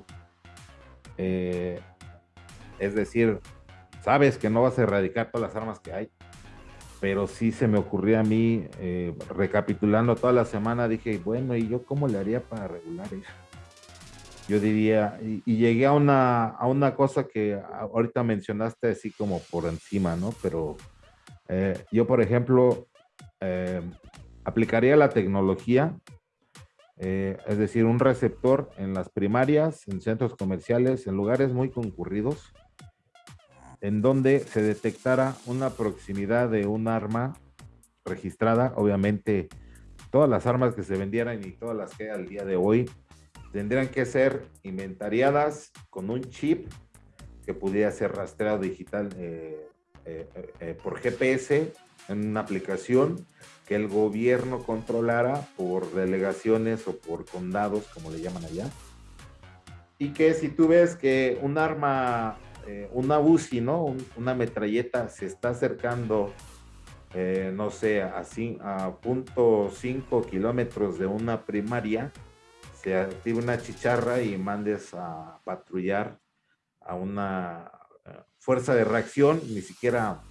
Eh, es decir, sabes que no vas a erradicar todas las armas que hay, pero sí se me ocurrió a mí, eh, recapitulando toda la semana, dije, bueno, ¿y yo cómo le haría para regular eso? yo diría, y, llegué a una, a una cosa que ahorita mencionaste así como por encima, ¿no? Pero eh, yo, por ejemplo, aplicaría la tecnología, eh, es decir, un receptor en las primarias, en centros comerciales, en lugares muy concurridos, en donde se detectara una proximidad de un arma registrada, obviamente todas las armas que se vendieran y todas las que hay al día de hoy tendrían que ser inventariadas con un chip que pudiera ser rastreado digital eh, eh, por GPS en una aplicación que el gobierno controlara por delegaciones o por condados, como le llaman allá. Y que si tú ves que un arma, una UCI, una metralleta se está acercando, no sé, a, a punto cinco kilómetros de una primaria, se active una chicharra y mandes a patrullar a una eh, fuerza de reacción, ni siquiera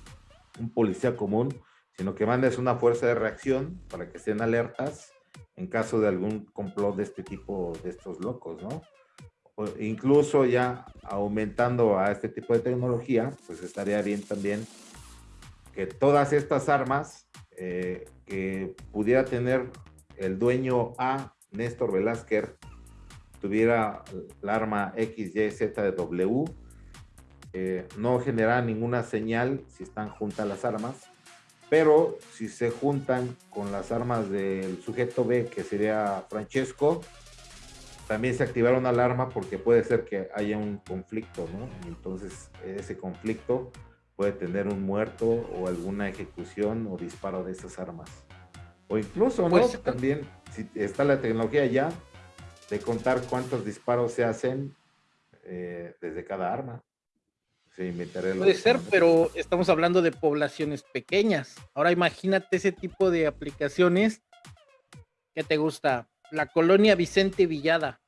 un policía común, sino que mandes una fuerza de reacción para que estén alertas en caso de algún complot de este tipo, de estos locos, ¿no? Incluso ya aumentando a este tipo de tecnología, pues estaría bien también que todas estas armas eh, que pudiera tener el dueño A Néstor Velázquez tuviera el arma XYZW, eh, no genera ninguna señal si están juntas las armas, pero si se juntan con las armas del sujeto B, que sería Francesco, también se activará una alarma porque puede ser que haya un conflicto, ¿no? entonces ese conflicto puede tener un muerto o alguna ejecución o disparo de esas armas. O incluso, ¿no? Pues, también si está la tecnología ya de contar cuántos disparos se hacen eh, desde cada arma. Sí, Puede ser, pero estamos hablando de poblaciones pequeñas. Ahora imagínate ese tipo de aplicaciones que te gusta. La colonia Vicente Villada.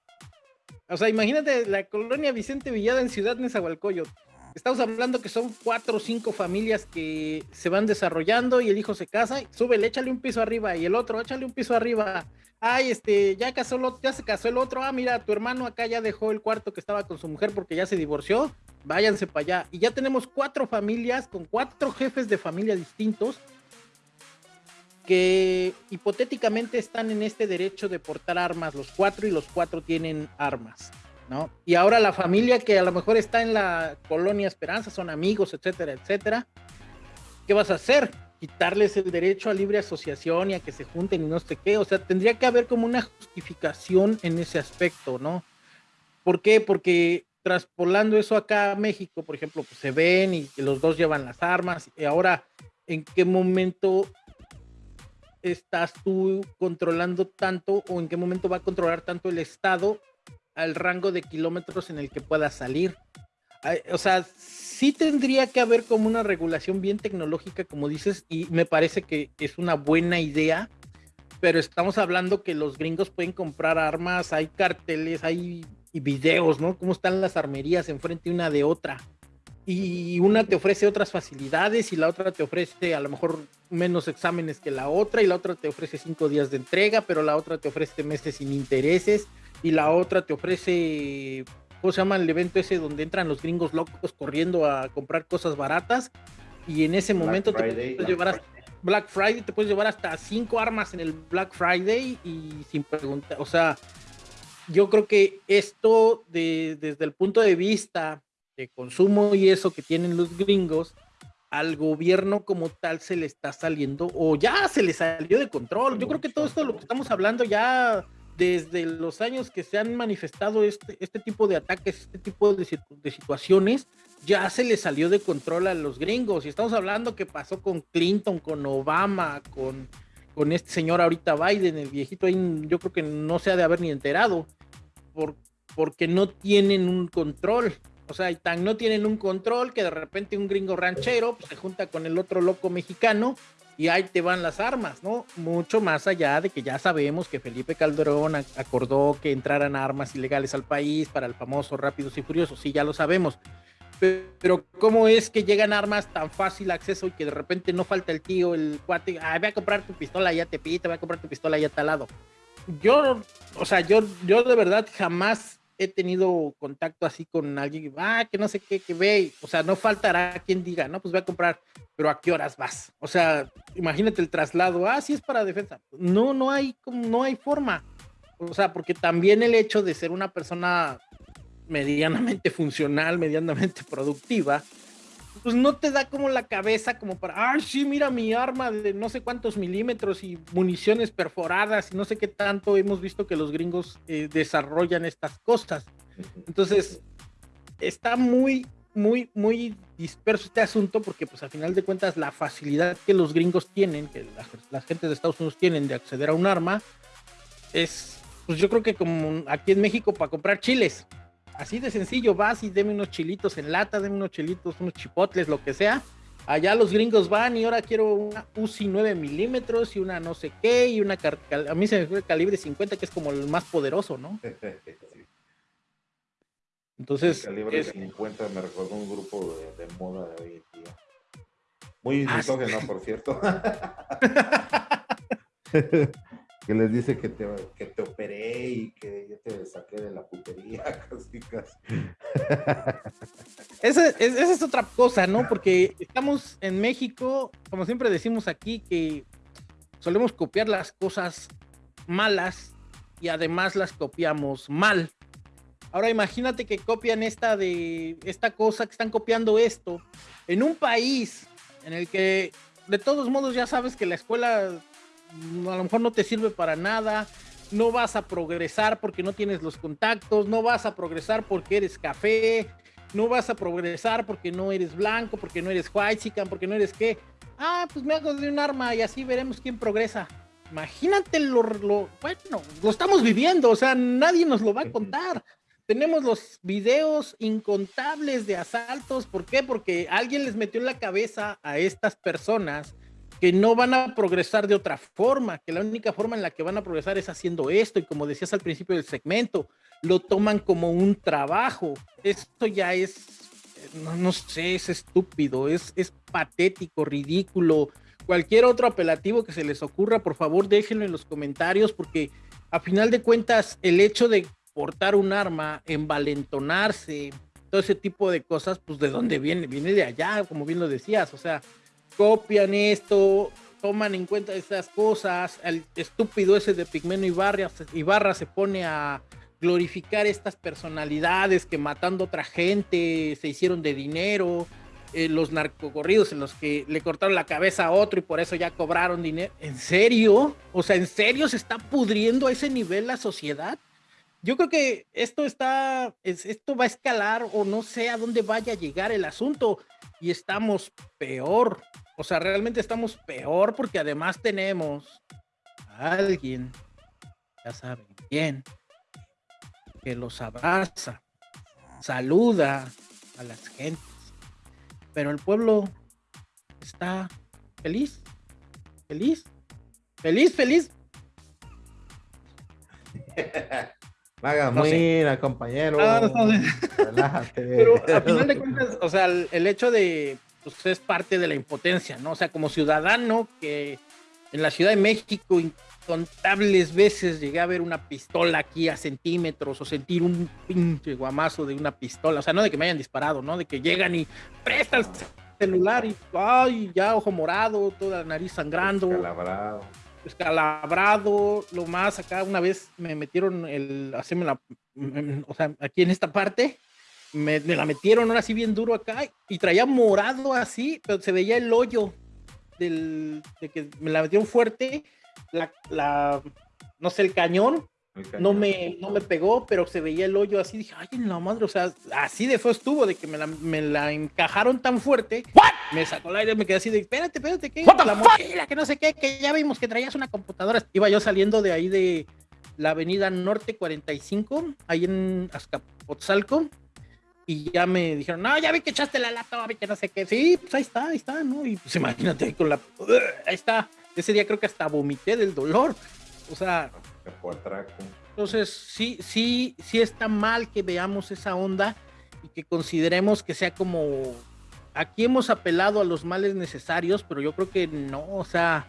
O sea, imagínate la colonia Vicente Villada en Ciudad Nezahualcóyotl. Estamos hablando que son cuatro o cinco familias que se van desarrollando y el hijo se casa, sube, échale un piso arriba y el otro, échale un piso arriba. Ay, este, ya casó, ya se casó el otro. Ah, mira, tu hermano acá ya dejó el cuarto que estaba con su mujer porque ya se divorció. Váyanse para allá. Y ya tenemos cuatro familias con cuatro jefes de familia distintos que hipotéticamente están en este derecho de portar armas, los cuatro y los cuatro tienen armas. ¿no? Y ahora la familia que a lo mejor está en la colonia Esperanza, son amigos, etcétera, etcétera, ¿qué vas a hacer? Quitarles el derecho a libre asociación y a que se junten y no sé qué, o sea, tendría que haber como una justificación en ese aspecto, ¿no? ¿Por qué? Porque traspolando eso acá a México, por ejemplo, pues se ven y los dos llevan las armas, y ahora, ¿en qué momento estás tú controlando tanto o en qué momento va a controlar tanto el Estado al rango de kilómetros en el que pueda salir. O sea, sí tendría que haber como una regulación bien tecnológica, como dices, y me parece que es una buena idea, pero estamos hablando que los gringos pueden comprar armas, hay carteles, hay videos, ¿no? Cómo están las armerías enfrente una de otra. Y una te ofrece otras facilidades y la otra te ofrece a lo mejor menos exámenes que la otra y la otra te ofrece cinco días de entrega, pero la otra te ofrece meses sin intereses y la otra te ofrece, ¿cómo se llama el evento ese donde entran los gringos locos corriendo a comprar cosas baratas? Y en ese momento te puedes llevar hasta Black Friday, te puedes llevar hasta cinco armas en el Black Friday y sin preguntar, o sea, yo creo que esto desde el punto de vista de consumo y eso que tienen los gringos, al gobierno como tal se le está saliendo o ya se le salió de control. Yo creo que todo esto de lo que estamos hablando ya desde los años que se han manifestado este, este tipo de ataques, este tipo de, situaciones, ya se le salió de control a los gringos. Y estamos hablando que pasó con Clinton, con Obama, con, con este señor ahorita Biden, el viejito ahí, yo creo que no se ha de haber ni enterado, por, porque no tienen un control. O sea, tan no tienen un control que de repente un gringo ranchero pues, se junta con el otro loco mexicano y ahí te van las armas, ¿no? Mucho más allá de que ya sabemos que Felipe Calderón acordó que entraran armas ilegales al país para el famoso Rápidos y Furiosos, sí, ya lo sabemos. Pero, ¿cómo es que llegan armas tan fácil acceso y que de repente no falta el tío, el cuate, voy a comprar tu pistola ya te pita, voy a comprar tu pistola ya talado? Yo, o sea, yo, yo de verdad jamás he tenido contacto así con alguien, ah, que no sé qué, que ve, o sea, no faltará quien diga, no, pues voy a comprar, pero ¿a qué horas vas? O sea, imagínate el traslado, ah, sí es para defensa. No, no hay, no hay forma. O sea, porque también el hecho de ser una persona medianamente funcional, medianamente productiva, pues no te da como la cabeza como para, ay, sí, mira mi arma de no sé cuántos milímetros y municiones perforadas y no sé qué tanto hemos visto que los gringos eh, desarrollan estas cosas. Entonces, está muy, muy, muy disperso este asunto porque pues a final de cuentas la facilidad que los gringos tienen, que las, las gentes de Estados Unidos tienen de acceder a un arma, es, pues yo creo que como aquí en México para comprar chiles. Así de sencillo, vas y deme unos chilitos en lata, deme unos chilitos, unos chipotles, lo que sea. Allá los gringos van y ahora quiero una UCI 9 milímetros y una no sé qué y una... A mí se me fue el calibre 50 que es como el más poderoso, ¿no? [laughs] Entonces... El calibre 50 me recordó un grupo de, moda de hoy en día. Muy ah, por cierto. [laughs] [laughs] que les dice que te, que te operé y que yo te saqué de la putería, [laughs] casi, casi. Esa, es otra cosa, ¿no? Porque estamos en México, como siempre decimos aquí, que solemos copiar las cosas malas y además las copiamos mal. Ahora imagínate que copian esta de esta cosa, que están copiando esto en un país en el que de todos modos ya sabes que la escuela a lo mejor no te sirve para nada, no vas a progresar porque no tienes los contactos, no vas a progresar porque eres café, no vas a progresar porque no eres blanco, porque no eres white chican, porque no eres qué. Ah, pues me hago de un arma y así veremos quién progresa. Imagínate lo, lo, bueno, lo estamos viviendo, o sea, nadie nos lo va a contar. Tenemos los videos incontables de asaltos, ¿por qué? Porque alguien les metió en la cabeza a estas personas que no van a progresar de otra forma, que la única forma en la que van a progresar es haciendo esto y como decías al principio del segmento, lo toman como un trabajo. Esto ya es, no, sé, es estúpido, es, es patético, ridículo. Cualquier otro apelativo que se les ocurra, por favor déjenlo en los comentarios porque a final de cuentas el hecho de portar un arma, envalentonarse, todo ese tipo de cosas, pues de dónde viene, viene de allá, como bien lo decías, o sea, copian esto, toman en cuenta esas cosas, el estúpido ese de Pigmeno Ibarra, Ibarra se pone a glorificar estas personalidades que matando otra gente se hicieron de dinero, eh, los narcocorridos en los que le cortaron la cabeza a otro y por eso ya cobraron dinero. ¿En serio? O sea, ¿en serio se está pudriendo a ese nivel la sociedad? Yo creo que esto está, esto va a escalar o no sé a dónde vaya a llegar el asunto y estamos peor. O sea, realmente estamos peor porque además tenemos a alguien, ya saben quién, que los abraza, saluda a las gentes. Pero el pueblo está feliz, feliz, feliz, feliz. [laughs] Haga no compañero. Relájate. [laughs] Pero a final de cuentas, o sea, el hecho de pues es parte de la impotencia, ¿no? O sea, como ciudadano que en la Ciudad de México incontables veces llegué a ver una pistola aquí a centímetros o sentir un pinche guamazo de una pistola, o sea, no de que me hayan disparado, ¿no? De que llegan y prestan el celular y, ay, ya ojo morado, toda la nariz sangrando. Descalabrado. Descalabrado, lo más acá una vez me metieron el, hacerme la, o sea, aquí en esta parte, me, la metieron ahora sí bien duro acá y traía morado así, pero se veía el hoyo del, de que me la metieron fuerte, la, no sé, el cañón, no me, no me pegó, pero se veía el hoyo así, dije, ay, en la madre, o sea, así de feo estuvo, de que me la, me la encajaron tan fuerte, me sacó el aire, me quedé así de, espérate, espérate, que la mochila, que no sé qué, que ya vimos que traías una computadora, iba yo saliendo de ahí de la avenida Norte 45, ahí en Azcapotzalco, y ya me dijeron, no, ya vi que echaste la lata, vi que no sé qué. Sí, pues ahí está, ahí está, ¿no? Y pues imagínate con la. Ahí está. Ese día creo que hasta vomité del dolor. O sea. Entonces, sí, sí, sí está mal que veamos esa onda y que consideremos que sea como. Aquí hemos apelado a los males necesarios, pero yo creo que no, o sea.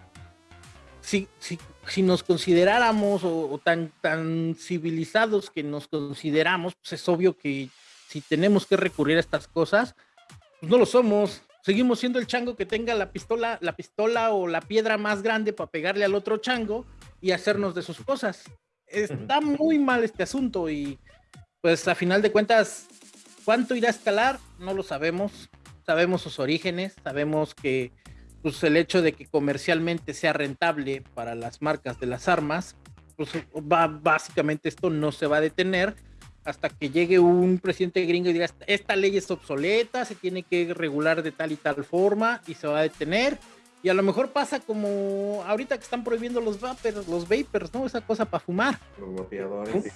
si, si, nos consideráramos o, tan, tan civilizados que nos consideramos, pues es obvio que si tenemos que recurrir a estas cosas, pues no lo somos. Seguimos siendo el chango que tenga la pistola, la pistola o la piedra más grande para pegarle al otro chango y hacernos de sus cosas. Está muy mal este asunto y pues a final de cuentas, ¿cuánto irá a escalar? No lo sabemos. Sabemos sus orígenes, sabemos que pues el hecho de que comercialmente sea rentable para las marcas de las armas, pues va, básicamente esto no se va a detener hasta que llegue un presidente gringo y diga, esta ley es obsoleta, se tiene que regular de tal y tal forma y se va a detener. Y a lo mejor pasa como ahorita que están prohibiendo los vapers, los vapers, ¿no? Esa cosa para fumar. Los vapeadores.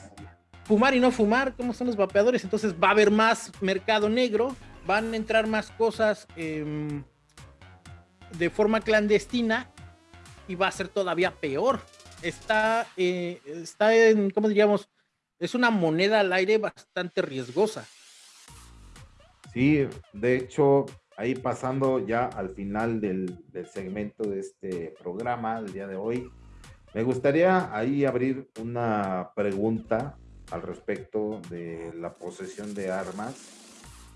Fumar y no fumar, ¿cómo son los vapeadores? Entonces va a haber más mercado negro, van a entrar más cosas de forma clandestina y va a ser todavía peor. Está, eh, está en, ¿cómo diríamos? Es una moneda al aire bastante riesgosa. Sí, de hecho, ahí pasando ya al final del, segmento de este programa del día de hoy, me gustaría ahí abrir una pregunta al respecto de la posesión de armas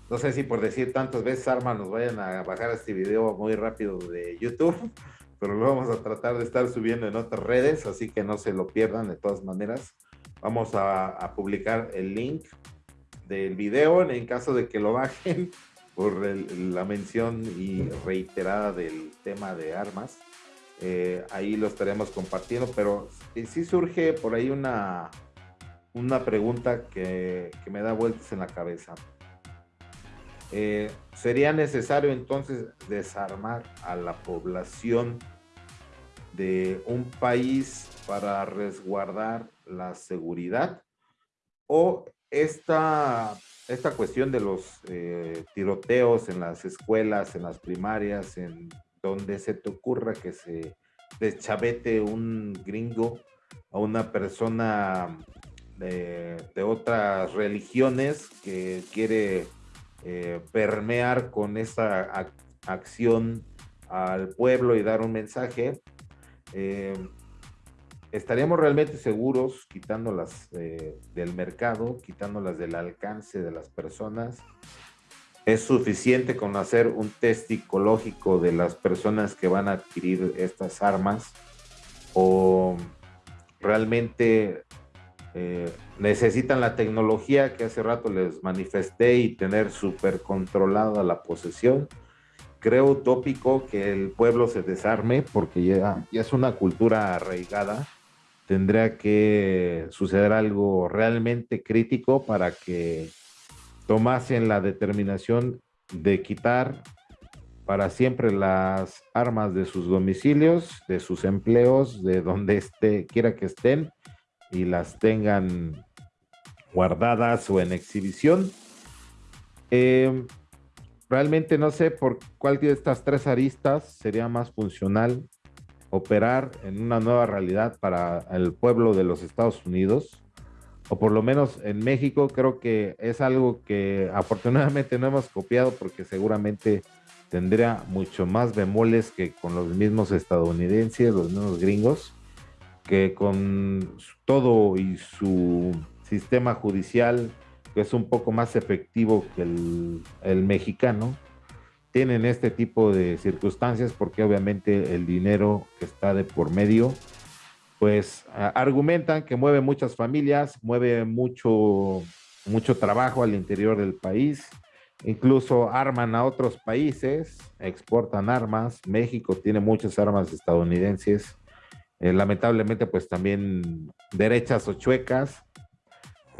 no sé si por decir tantas veces armas nos vayan a bajar este video muy rápido de YouTube, pero lo vamos a tratar de estar subiendo en otras redes, así que no se lo pierdan de todas maneras. Vamos a, publicar el link del video en caso de que lo bajen por la mención y reiterada del tema de armas. Eh, ahí lo estaremos compartiendo, pero sí surge por ahí una, una pregunta que, que me da vueltas en la cabeza. Eh, ¿Sería necesario entonces desarmar a la población de un país para resguardar la seguridad? ¿O esta, esta cuestión de los eh, tiroteos en las escuelas, en las primarias, en donde se te ocurra que se deschavete un gringo a una persona de, otras religiones que quiere eh, permear con esa acción al pueblo y dar un mensaje, eh, estaríamos realmente seguros quitándolas eh, del mercado, quitándolas del alcance de las personas. Es suficiente con hacer un test psicológico de las personas que van a adquirir estas armas o realmente eh, necesitan la tecnología que hace rato les manifesté y tener súper controlada la posesión. Creo utópico que el pueblo se desarme porque ya, ya es una cultura arraigada. Tendría que suceder algo realmente crítico para que tomasen la determinación de quitar para siempre las armas de sus domicilios, de sus empleos, de donde esté, quiera que estén, y las tengan guardadas o en exhibición. Em, realmente no sé por cuál de estas tres aristas sería más funcional operar en una nueva realidad para el pueblo de los Estados Unidos, o por lo menos en México creo que es algo que afortunadamente no hemos copiado porque seguramente tendría mucho más bemoles que con los mismos estadounidenses, los mismos gringos que con todo y su sistema judicial, que es un poco más efectivo que el, mexicano, tienen este tipo de circunstancias porque obviamente el dinero que está de por medio, pues argumentan que mueve muchas familias, mueve mucho, mucho trabajo al interior del país, incluso arman a otros países, exportan armas, México tiene muchas armas estadounidenses, eh, lamentablemente, pues también derechas o chuecas.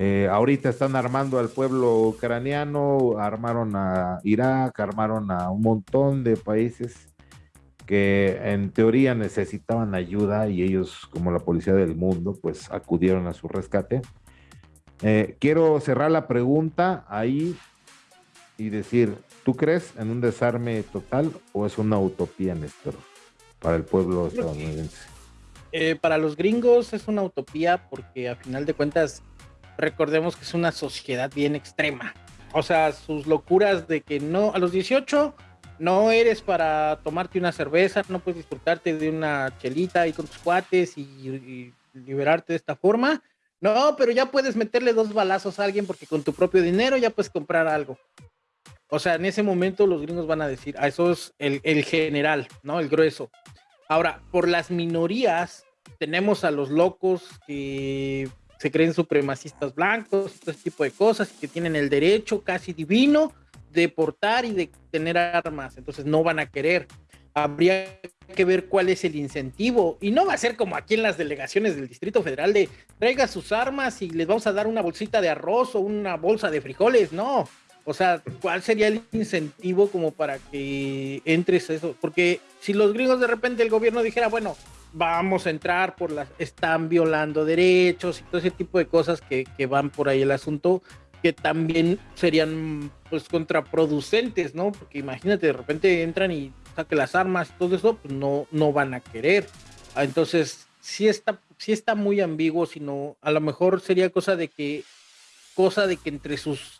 Eh, ahorita están armando al pueblo ucraniano, armaron a Irak, armaron a un montón de países que en teoría necesitaban ayuda y ellos, como la policía del mundo, pues acudieron a su rescate. Eh, quiero cerrar la pregunta ahí y decir, ¿tú crees en un desarme total o es una utopía, Néstor, para el pueblo estadounidense? Eh, para los gringos es una utopía porque a final de cuentas recordemos que es una sociedad bien extrema. O sea, sus locuras de que no, a los 18 no eres para tomarte una cerveza, no puedes disfrutarte de una chelita ahí con tus cuates y, liberarte de esta forma. No, pero ya puedes meterle dos balazos a alguien porque con tu propio dinero ya puedes comprar algo. O sea, en ese momento los gringos van a decir, a ah, eso es el, el general, ¿no? El grueso. Ahora, por las minorías, tenemos a los locos que se creen supremacistas blancos, todo ese tipo de cosas, que tienen el derecho casi divino de portar y de tener armas, entonces no van a querer. Habría que ver cuál es el incentivo y no va a ser como aquí en las delegaciones del Distrito Federal de traiga sus armas y les vamos a dar una bolsita de arroz o una bolsa de frijoles, no. O sea, ¿cuál sería el incentivo como para que entres eso? Porque si los gringos de repente el gobierno dijera, bueno, vamos a entrar por las, están violando derechos y todo ese tipo de cosas que, que van por ahí el asunto, que también serían pues contraproducentes, ¿no? Porque imagínate, de repente entran y saquen las armas todo eso, pues no, no van a querer. Ah, entonces, sí está, sí está muy ambiguo, sino a lo mejor sería cosa de que, cosa de que entre sus,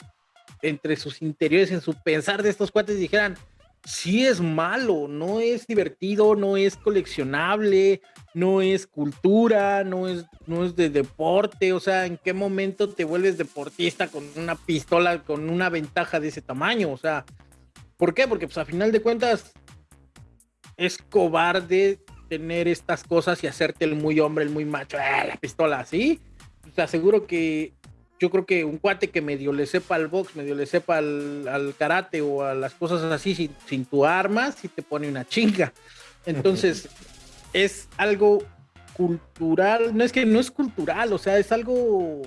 entre sus interiores, en su pensar de estos cuates dijeran, sí es malo, no es divertido, no es coleccionable, no es cultura, no es, no es de deporte, o sea, ¿en qué momento te vuelves deportista con una pistola, con una ventaja de ese tamaño? O sea, ¿por qué? Porque pues a final de cuentas es cobarde tener estas cosas y hacerte el muy hombre, el muy macho, ¡eh, la pistola así. Te aseguro que yo creo que un cuate que medio le sepa al box, medio le sepa al, karate o a las cosas así sin, tu arma, sí te pone una chinga. Entonces, es algo cultural, no es que no es cultural, o sea, es algo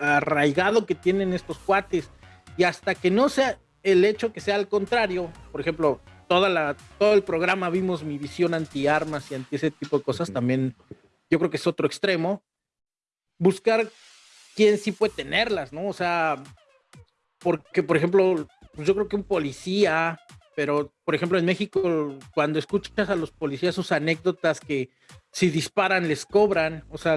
arraigado que tienen estos cuates. Y hasta que no sea el hecho que sea al contrario, por ejemplo, toda la, todo el programa vimos mi visión anti armas y anti ese tipo de cosas, también yo creo que es otro extremo. Buscar quién sí puede tenerlas, ¿no? O sea, porque, por ejemplo, pues yo creo que un policía, pero, por ejemplo, en México, cuando escuchas a los policías sus anécdotas que si disparan les cobran, o sea,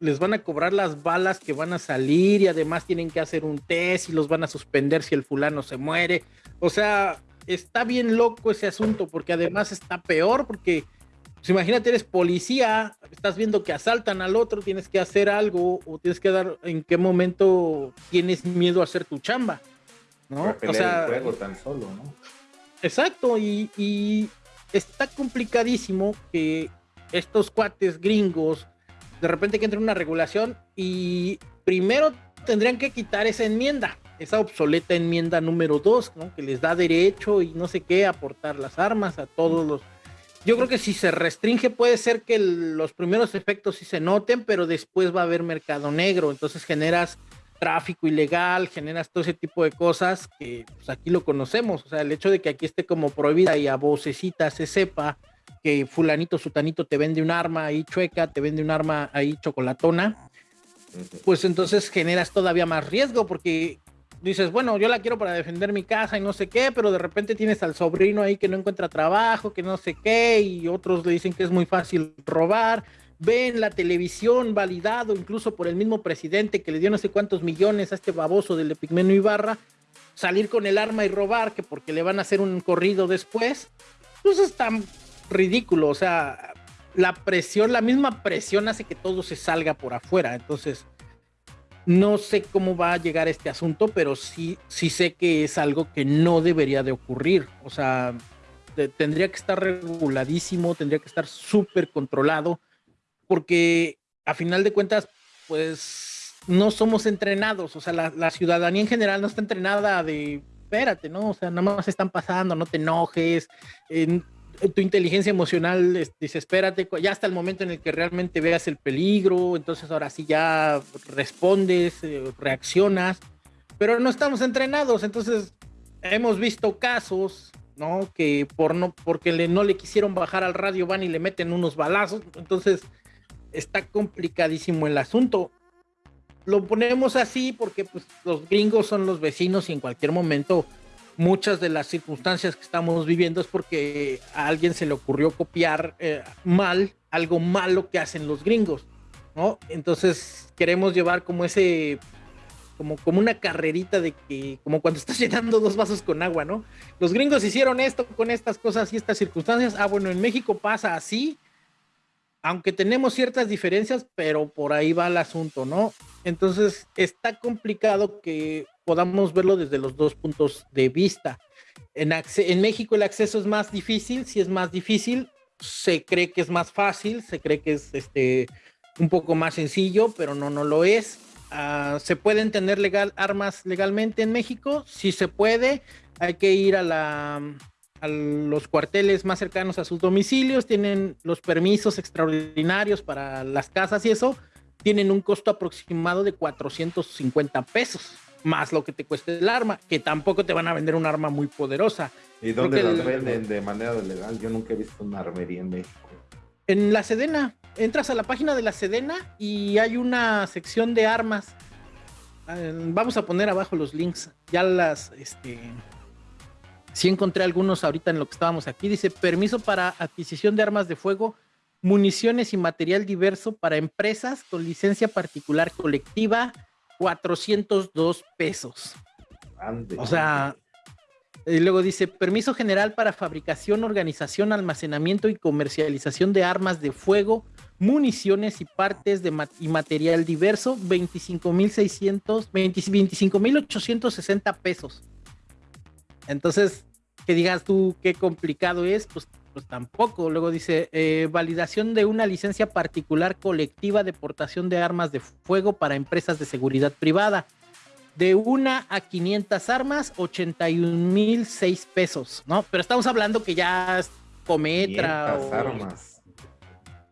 les van a cobrar las balas que van a salir y además tienen que hacer un test y los van a suspender si el fulano se muere. O sea, está bien loco ese asunto porque además está peor porque pues imagínate, eres policía, estás viendo que asaltan al otro, tienes que hacer algo o tienes que dar en qué momento tienes miedo a hacer tu chamba, ¿no? O sea, tan solo, ¿no? Exacto, y, está complicadísimo que estos cuates gringos, de repente que entre una regulación y primero tendrían que quitar esa enmienda, esa obsoleta enmienda número dos, ¿no? Que les da derecho y no sé qué, aportar las armas a todos los yo creo que si se restringe puede ser que los primeros efectos sí se noten, pero después va a haber mercado negro, entonces generas tráfico ilegal, generas todo ese tipo de cosas que pues, aquí lo conocemos, o sea, el hecho de que aquí esté como prohibida y a vocecita se sepa que fulanito, sutanito te vende un arma ahí chueca, te vende un arma ahí chocolatona, pues entonces generas todavía más riesgo porque dices, bueno, yo la quiero para defender mi casa y no sé qué, pero de repente tienes al sobrino ahí que no encuentra trabajo, que no sé qué, y otros le dicen que es muy fácil robar. Ven la televisión validado incluso por el mismo presidente que le dio no sé cuántos millones a este baboso del Epigmeno Ibarra, salir con el arma y robar, que porque le van a hacer un corrido después, pues es tan ridículo, o sea, la presión, la misma presión hace que todo se salga por afuera, entonces no sé cómo va a llegar este asunto, pero sí, sí sé que es algo que no debería de ocurrir. O sea, tendría que estar reguladísimo, tendría que estar súper controlado, porque a final de cuentas, pues no somos entrenados. O sea, la, ciudadanía en general no está entrenada de, espérate, ¿no? O sea, nada más están pasando, no te enojes tu inteligencia emocional dice, espérate, ya hasta el momento en el que realmente veas el peligro, entonces ahora sí ya respondes, eh, reaccionas, pero no estamos entrenados, entonces hemos visto casos, ¿no? Que por no, porque le, no le quisieron bajar al radio van y le meten unos balazos, entonces está complicadísimo el asunto. Lo ponemos así porque pues, los gringos son los vecinos y en cualquier momento muchas de las circunstancias que estamos viviendo es porque a alguien se le ocurrió copiar eh, mal algo malo que hacen los gringos, ¿no? Entonces queremos llevar como ese, como, como una carrerita de que, como cuando estás [laughs] llenando dos vasos con agua, ¿no? Los gringos hicieron esto con estas cosas y estas circunstancias. Ah, bueno, en México pasa así, aunque tenemos ciertas diferencias, pero por ahí va el asunto, ¿no? Entonces está complicado que podamos verlo desde los dos puntos de vista. En, México el acceso es más difícil, si es más difícil, se cree que es más fácil, se cree que es este un poco más sencillo, pero no, no lo es. Ah, ¿Se pueden tener armas legalmente en México? Sí se puede. Hay que ir a, la, a los cuarteles más cercanos a sus domicilios. Tienen los permisos extraordinarios para las casas y eso. Tienen un costo aproximado de 450 pesos, más lo que te cueste el arma, que tampoco te van a vender un arma muy poderosa. ¿Y dónde las venden de manera legal? Yo nunca he visto una armería en México. En la Sedena entras a la página de la Sedena y hay una sección de armas. Eh, vamos a poner abajo los links. Ya las, este, sí encontré algunos ahorita en lo que estábamos aquí. Dice permiso para adquisición de armas de fuego, municiones y material diverso para empresas con licencia particular colectiva, 402 pesos. o sea, y luego dice, permiso general para fabricación, organización, almacenamiento y comercialización de armas de fuego, municiones y partes de y material diverso, 25.600, 25.860 pesos. Entonces, que digas tú qué complicado es, pues, pues tampoco. Luego dice, eh, validación de una licencia particular colectiva de portación de armas de fuego para empresas de seguridad privada de una a 500 armas, 81 mil 6 pesos, ¿no? Pero estamos hablando que ya es Cometra o armas.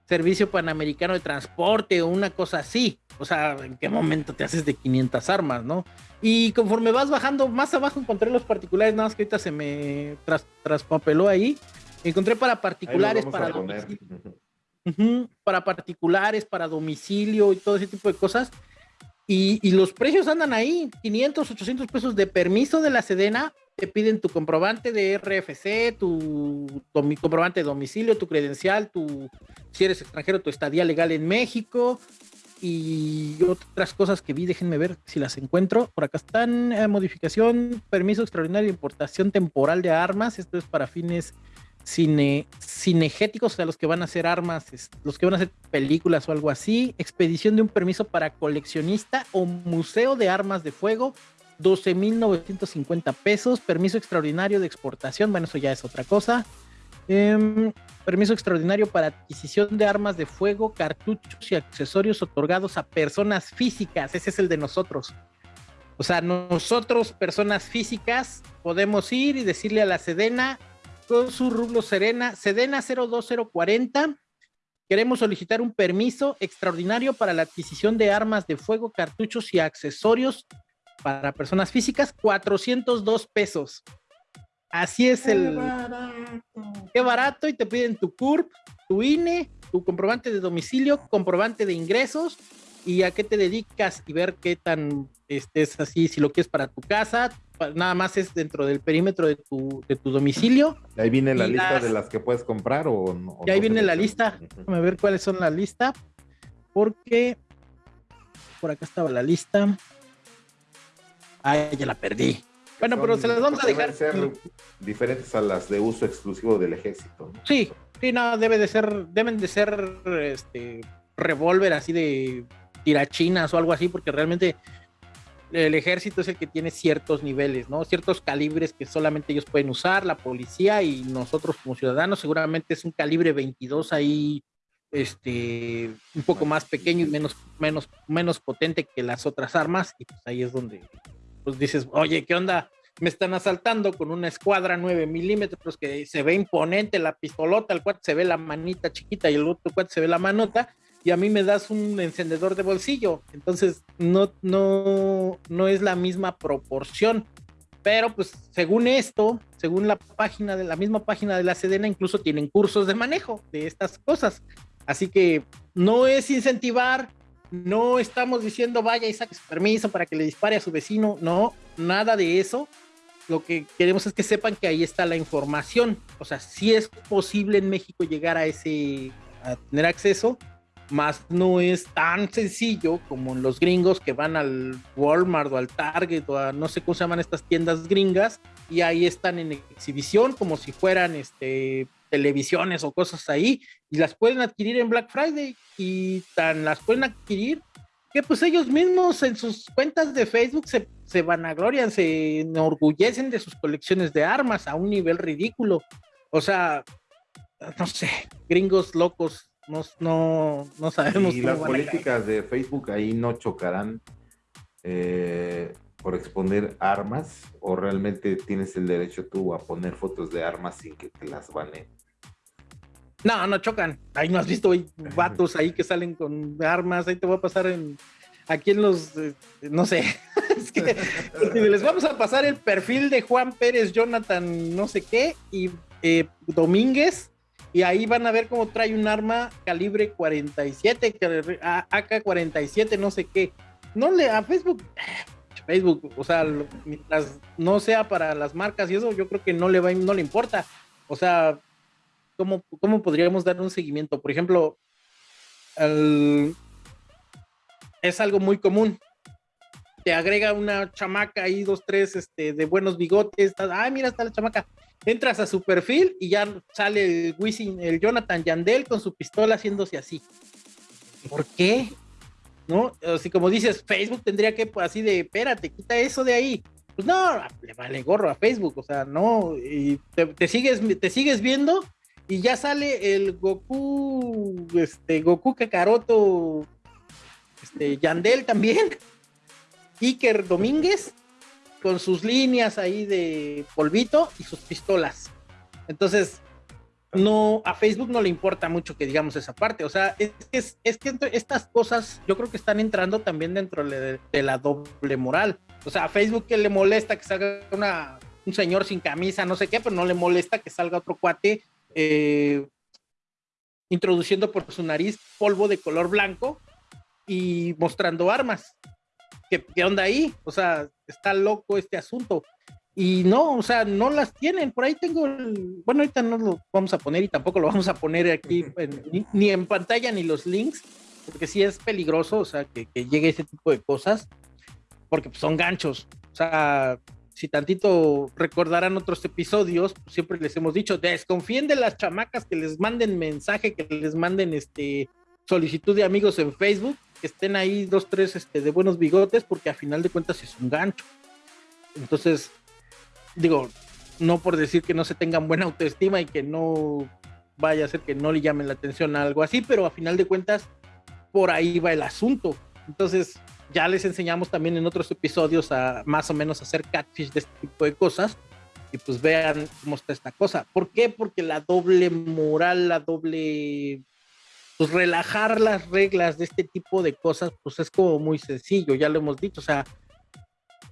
Servicio Panamericano de Transporte o una cosa así. O sea, ¿en qué momento te haces de 500 armas, no? Y conforme vas bajando, más abajo encontré los particulares, nada más que ahorita se me traspapeló ahí. Encontré para particulares, para domicilio. para particulares, para domicilio y todo ese tipo de cosas. Y, los precios andan ahí, 500, 800 pesos de permiso de la Sedena, te piden tu comprobante de RFC, tu, comprobante de domicilio, tu credencial, tu, si eres extranjero, tu estadía legal en México y otras cosas que vi, déjenme ver si las encuentro. Por acá están, eh, modificación, permiso extraordinario de importación temporal de armas, esto es para fines cine, cinegéticos, o sea, los que van a hacer armas, los que van a hacer películas o algo así, expedición de un permiso para coleccionista o museo de armas de fuego, 12.950 pesos, permiso extraordinario de exportación, bueno, eso ya es otra cosa. Em, permiso extraordinario para adquisición de armas de fuego, cartuchos y accesorios otorgados a personas físicas, ese es el de nosotros. O sea, nosotros, personas físicas, podemos ir y decirle a la Sedena, con su rublo Serena, Sedena 02040. Queremos solicitar un permiso extraordinario para la adquisición de armas de fuego, cartuchos y accesorios para personas físicas, 402 pesos. Así es el... Qué barato. y te piden tu CURP, tu INE, tu comprobante de domicilio, comprobante de ingresos y a qué te dedicas y ver qué tan estés así, si lo quieres para tu casa, nada más es dentro del perímetro de tu, de tu domicilio. ¿Y ahí viene la lista de las que puedes comprar o no? Y ahí viene la lista. Déjame ver cuáles son la lista. Porque por acá estaba la lista. Ay, ya la perdí. Bueno, pero se las vamos a dejar. ser diferentes a las de uso exclusivo del ejército. Sí, sí, no, debe de ser, deben de ser este revólver así de tirachinas o algo así, porque realmente el ejército es el que tiene ciertos niveles, ¿no? Ciertos calibres que solamente ellos pueden usar, la policía y nosotros como ciudadanos seguramente es un calibre 22 ahí, este, un poco más pequeño y menos, menos, menos potente que las otras armas y pues ahí es donde pues dices, oye, ¿qué onda? Me están asaltando con una escuadra 9 milímetros que se ve imponente la pistolota, el cual se ve la manita chiquita y el otro cual se ve la manota y a mí me das un encendedor de bolsillo. Entonces, no, no, no es la misma proporción. Pero pues según esto, según la página de la misma página de la Sedena, incluso tienen cursos de manejo de estas cosas. Así que no es incentivar, no estamos diciendo vaya y saque su permiso para que le dispare a su vecino, no, nada de eso. Lo que queremos es que sepan que ahí está la información. O sea, si es posible en México llegar a ese, a tener acceso, más no es tan sencillo como los gringos que van al Walmart o al Target o a no sé cómo se llaman estas tiendas gringas y ahí están en exhibición como si fueran este televisiones o cosas ahí y las pueden adquirir en Black Friday y tan las pueden adquirir que pues ellos mismos en sus cuentas de Facebook se, se vanaglorian, se enorgullecen de sus colecciones de armas a un nivel ridículo. O sea, no sé, gringos locos, no, no, no sabemos. Y las políticas de Facebook ahí no chocarán eh, por exponer armas o realmente tienes el derecho tú a poner fotos de armas sin que te las baneen. No, no chocan. Ahí no has visto hay [laughs] vatos ahí que salen con armas. Ahí te voy a pasar en aquí en los, eh, no sé. [laughs] es que les vamos a pasar el perfil de Juan Pérez, Jonathan, no sé qué, y eh, Domínguez. Y ahí van a ver cómo trae un arma calibre 47, AK-47, no sé qué. No le, a Facebook, Facebook, o sea, mientras no sea para las marcas y eso, yo creo que no le va, no le importa. O sea, ¿cómo, podríamos dar un seguimiento? Por ejemplo, es algo muy común. Te agrega una chamaca ahí, dos, tres, este, de buenos bigotes. Ay, mira, está la chamaca. Entras a su perfil y ya sale el Wisin, el Jonathan Yandel con su pistola haciéndose así. ¿Por qué? ¿No? Así como dices, Facebook tendría que, pues, así de, espérate, quita eso de ahí. Pues no, le vale gorro a Facebook, o sea, no, y te sigues, te sigues viendo y ya sale el Goku, este, Goku Kakaroto, este, Yandel también, Iker Domínguez, con sus líneas ahí de polvito y sus pistolas. Entonces, no, a Facebook no le importa mucho que digamos esa parte. O sea, es, es, que estas cosas yo creo que están entrando también dentro de, la doble moral. O sea, a Facebook que le molesta que salga un señor sin camisa, no sé qué, pero no le molesta que salga otro cuate eh, introduciendo por su nariz polvo de color blanco y mostrando armas. ¿Qué, ¿Qué, onda ahí? O sea, está loco este asunto. Y no, o sea, no las tienen. Por ahí tengo, el, bueno, ahorita no lo vamos a poner y tampoco lo vamos a poner aquí ni, en pantalla ni los links, porque sí es peligroso, o sea, que, que llegue ese tipo de cosas, porque pues, son ganchos. O sea, si tantito recordarán otros episodios, pues siempre les hemos dicho, desconfíen de las chamacas que les manden mensaje, que les manden este solicitud de amigos en Facebook, que estén ahí dos, tres este, de buenos bigotes, porque a final de cuentas es un gancho. Entonces, digo, no por decir que no se tengan buena autoestima y que no vaya a ser que no le llamen la atención a algo así, pero a final de cuentas, por ahí va el asunto. Entonces, ya les enseñamos también en otros episodios a más o menos hacer catfish de este tipo de cosas. Y pues vean cómo está esta cosa. ¿Por qué? Porque la doble moral, la doble pues relajar las reglas de este tipo de cosas, pues es como muy sencillo, ya lo hemos dicho, o sea,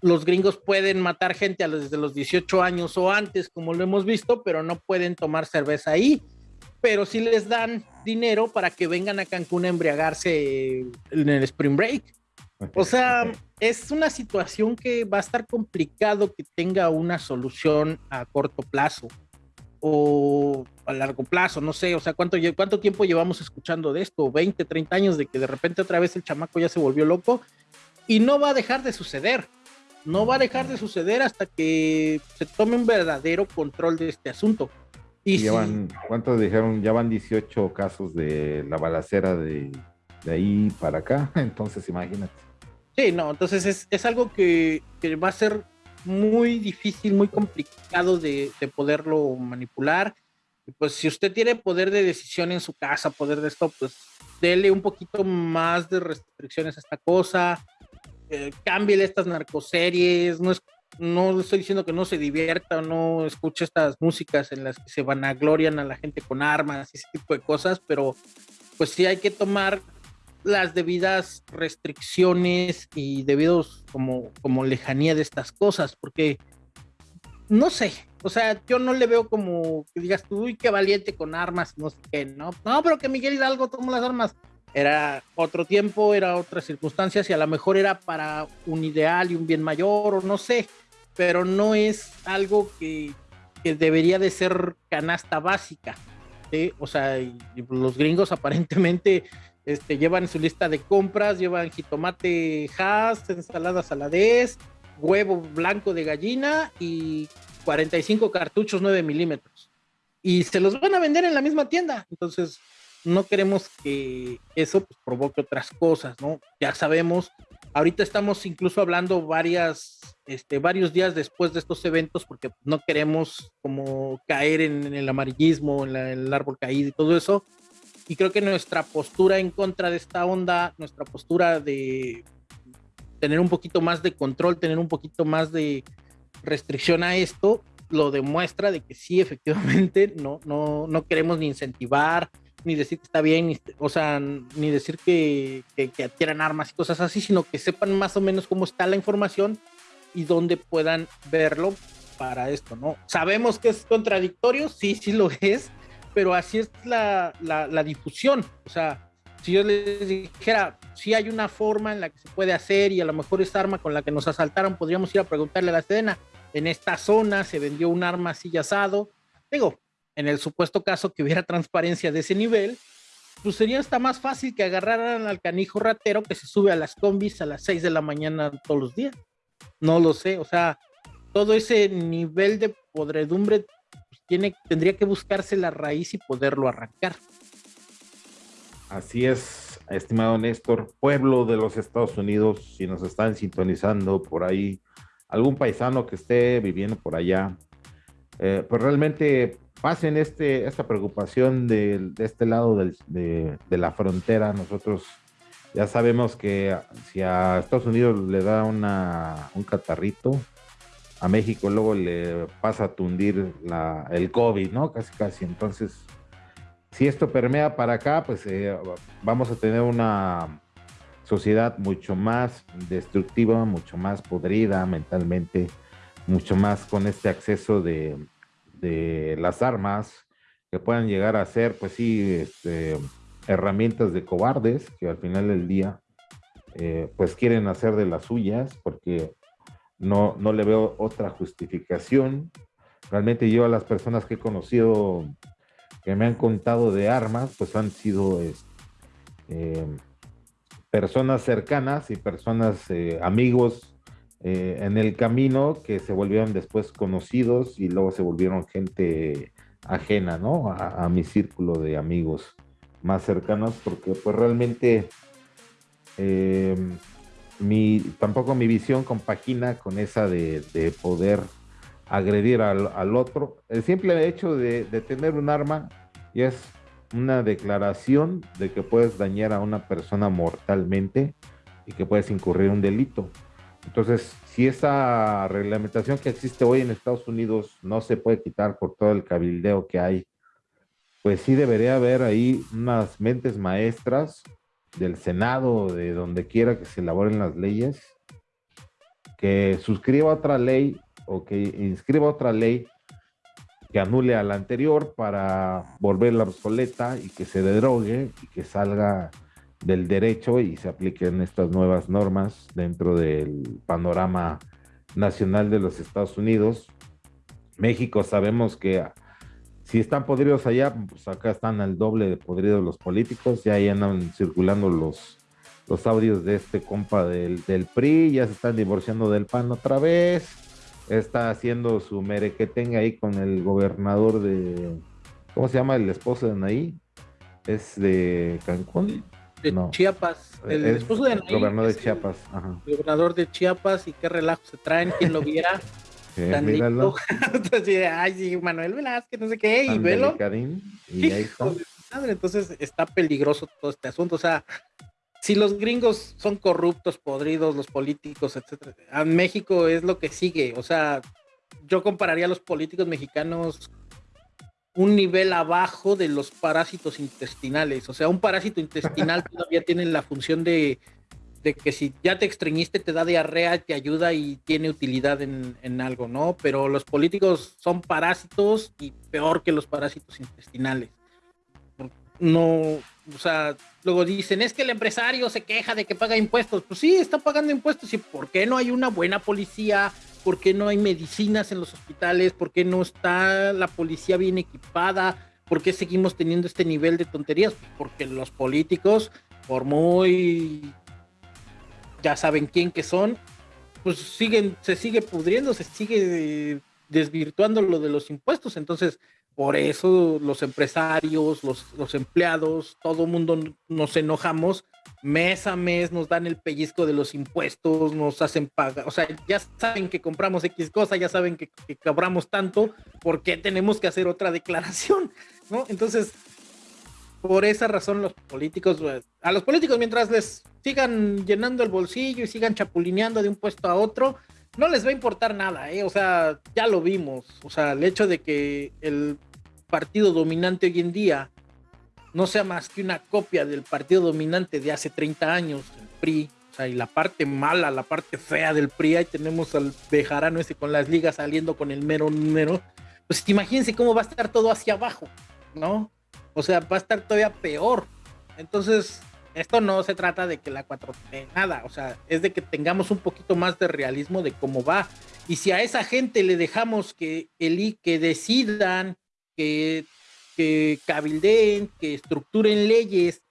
los gringos pueden matar gente a los, desde los 18 años o antes, como lo hemos visto, pero no pueden tomar cerveza ahí, pero sí les dan dinero para que vengan a Cancún a embriagarse en el Spring Break. O sea, es una situación que va a estar complicado que tenga una solución a corto plazo. O a largo plazo, no sé, o sea, ¿cuánto, cuánto tiempo llevamos escuchando de esto? 20, 30 años de que de repente otra vez el chamaco ya se volvió loco y no va a dejar de suceder. No va a dejar de suceder hasta que se tome un verdadero control de este asunto. Y llevan, ¿cuántos dijeron? Ya van 18 casos de la balacera de, de ahí para acá, [laughs] entonces imagínate. Sí, no, entonces es, algo que, va a ser muy difícil, muy complicado de, poderlo manipular. Pues si usted tiene poder de decisión en su casa, poder de esto, pues dele un poquito más de restricciones a esta cosa, eh, estas narcoseries, no es no estoy diciendo que no se divierta o no escuche estas músicas en las que se van a glorian a la gente con armas y ese tipo de cosas, pero pues sí hay que tomar las debidas restricciones y debidos como, como lejanía de estas cosas, porque no sé, o sea, yo no le veo como que digas tú, uy, qué valiente con armas, no sé qué, ¿no? No, pero que Miguel Hidalgo tomó las armas. Era otro tiempo, era otras circunstancias y a lo mejor era para un ideal y un bien mayor, o no sé, pero no es algo que, debería de ser canasta básica. ¿sí? O sea, los gringos [laughs] aparentemente este, llevan su lista de compras, llevan jitomate Hass, ensalada saladez, huevo blanco de gallina y 45 cartuchos 9 milímetros. Y se los van a vender en la misma tienda. Entonces, no queremos que eso pues, provoque otras cosas, ¿no? Ya sabemos, ahorita estamos incluso hablando varias, este, varios días después de estos eventos, porque no queremos como caer en, el amarillismo, en, en el árbol caído y todo eso. Y creo que nuestra postura en contra de esta onda, nuestra postura de tener un poquito más de control, tener un poquito más de restricción a esto, lo demuestra de que sí, [laughs] efectivamente, no, no, no queremos ni incentivar, ni decir que está bien, o sea, ni decir que, que, que, adquieran armas y cosas así, sino que sepan más o menos cómo está la información y dónde puedan verlo para esto, ¿no? Sabemos que es contradictorio, sí, sí lo es, pero así es la, la, la difusión, o sea, si yo les dijera, si hay una forma en la que se puede hacer y a lo mejor esa arma con la que nos asaltaron, podríamos ir a preguntarle a la Sedena, en esta zona se vendió un arma así asado. Digo, en el supuesto caso que hubiera transparencia de ese nivel, pues sería hasta más fácil que agarraran al canijo ratero que se sube a las combis a las 6 de la mañana todos los días. No lo sé, o sea, todo ese nivel de podredumbre pues, tiene, tendría que buscarse la raíz y poderlo arrancar. Así es, estimado Néstor, pueblo de los Estados Unidos, si nos están sintonizando por ahí, algún paisano que esté viviendo por allá, eh, pues realmente pasen este, esta preocupación de, este lado de, de, la frontera. Nosotros ya sabemos que si a Estados Unidos le da una, un catarrito, a México luego le pasa a tundir la, el COVID, ¿no? Casi, casi. Entonces, si esto permea para acá, pues eh, vamos a tener una sociedad mucho más destructiva, mucho más podrida mentalmente, mucho más con este acceso de, las armas que puedan llegar a ser, pues sí, este, herramientas de cobardes que al final del día, eh, pues quieren hacer de las suyas porque no, no le veo otra justificación. Realmente yo a las personas que he conocido que me han contado de armas, pues han sido eh, personas cercanas y personas, eh, amigos eh, en el camino que se volvieron después conocidos y luego se volvieron gente ajena, ¿no? A, mi círculo de amigos más cercanos, porque pues realmente mi, tampoco mi visión compagina con esa de poder agredir al, otro. El simple hecho de, de, tener un arma y es una declaración de que puedes dañar a una persona mortalmente y que puedes incurrir un delito. Entonces, si esa reglamentación que existe hoy en Estados Unidos no se puede quitar por todo el cabildeo que hay, pues sí debería haber ahí unas mentes maestras del Senado, de donde quiera que se elaboren las leyes, que suscriba otra ley o que inscriba otra ley que anule a la anterior para volverla obsoleta y que se derogue y que salga del derecho y se apliquen estas nuevas normas dentro del panorama nacional de los Estados Unidos. México sabemos que si están podridos allá, pues acá están al doble de podridos los políticos, ya ahí andan circulando los, los audios de este compa del, del PRI, ya se están divorciando del PAN otra vez está haciendo su merequetenga ahí con el gobernador de, ¿cómo se llama el esposo de Anaí? ¿Es de Cancún? De no. Chiapas, el es esposo de Anaí. Gobernador de Chiapas, ajá. El gobernador de Chiapas y qué relajo se traen, quien lo viera. [laughs] Tan lindo. [laughs] Entonces, ay, sí, Manuel Velázquez, no sé qué, y velo. Y ahí está. Entonces está peligroso todo este asunto. O sea, si los gringos son corruptos, podridos, los políticos, etcétera, a México es lo que sigue. O sea, yo compararía a los políticos mexicanos un nivel abajo de los parásitos intestinales. O sea, un parásito intestinal [laughs] todavía tiene la función de, de, que si ya te extrañiste, te da diarrea, te ayuda y tiene utilidad en, en algo, ¿no? Pero los políticos son parásitos y peor que los parásitos intestinales. No, o sea, luego dicen, es que el empresario se queja de que paga impuestos. Pues sí, está pagando impuestos. ¿Y por qué no hay una buena policía? ¿Por qué no hay medicinas en los hospitales? ¿Por qué no está la policía bien equipada? ¿Por qué seguimos teniendo este nivel de tonterías? Porque los políticos por muy ya saben quién que son, pues siguen, se sigue pudriendo, se sigue desvirtuando lo de los impuestos. Entonces, por eso los empresarios, los, los empleados, todo mundo nos enojamos, mes a mes nos dan el pellizco de los impuestos, nos hacen pagar, o sea, ya saben que compramos X cosa, ya saben que, que cobramos tanto, ¿por qué tenemos que hacer otra declaración? [laughs] ¿No? Entonces, por esa razón los políticos, pues, a los políticos mientras les sigan llenando el bolsillo y sigan chapulineando de un puesto a otro, no les va a importar nada, ¿eh? O sea, ya lo vimos. O sea, el hecho de que el partido dominante hoy en día no sea más que una copia del partido dominante de hace 30 años, el PRI. O sea, y la parte mala, la parte fea del PRI, ahí tenemos al Bejarano ese con las ligas saliendo con el mero número. Pues imagínense cómo va a estar todo hacia abajo, ¿no? O sea, va a estar todavía peor. Entonces, esto no se trata de que la 4 nada, o sea, es de que tengamos un poquito más de realismo de cómo va. Y si a esa gente le dejamos que el que decidan, que, que cabildeen, que estructuren leyes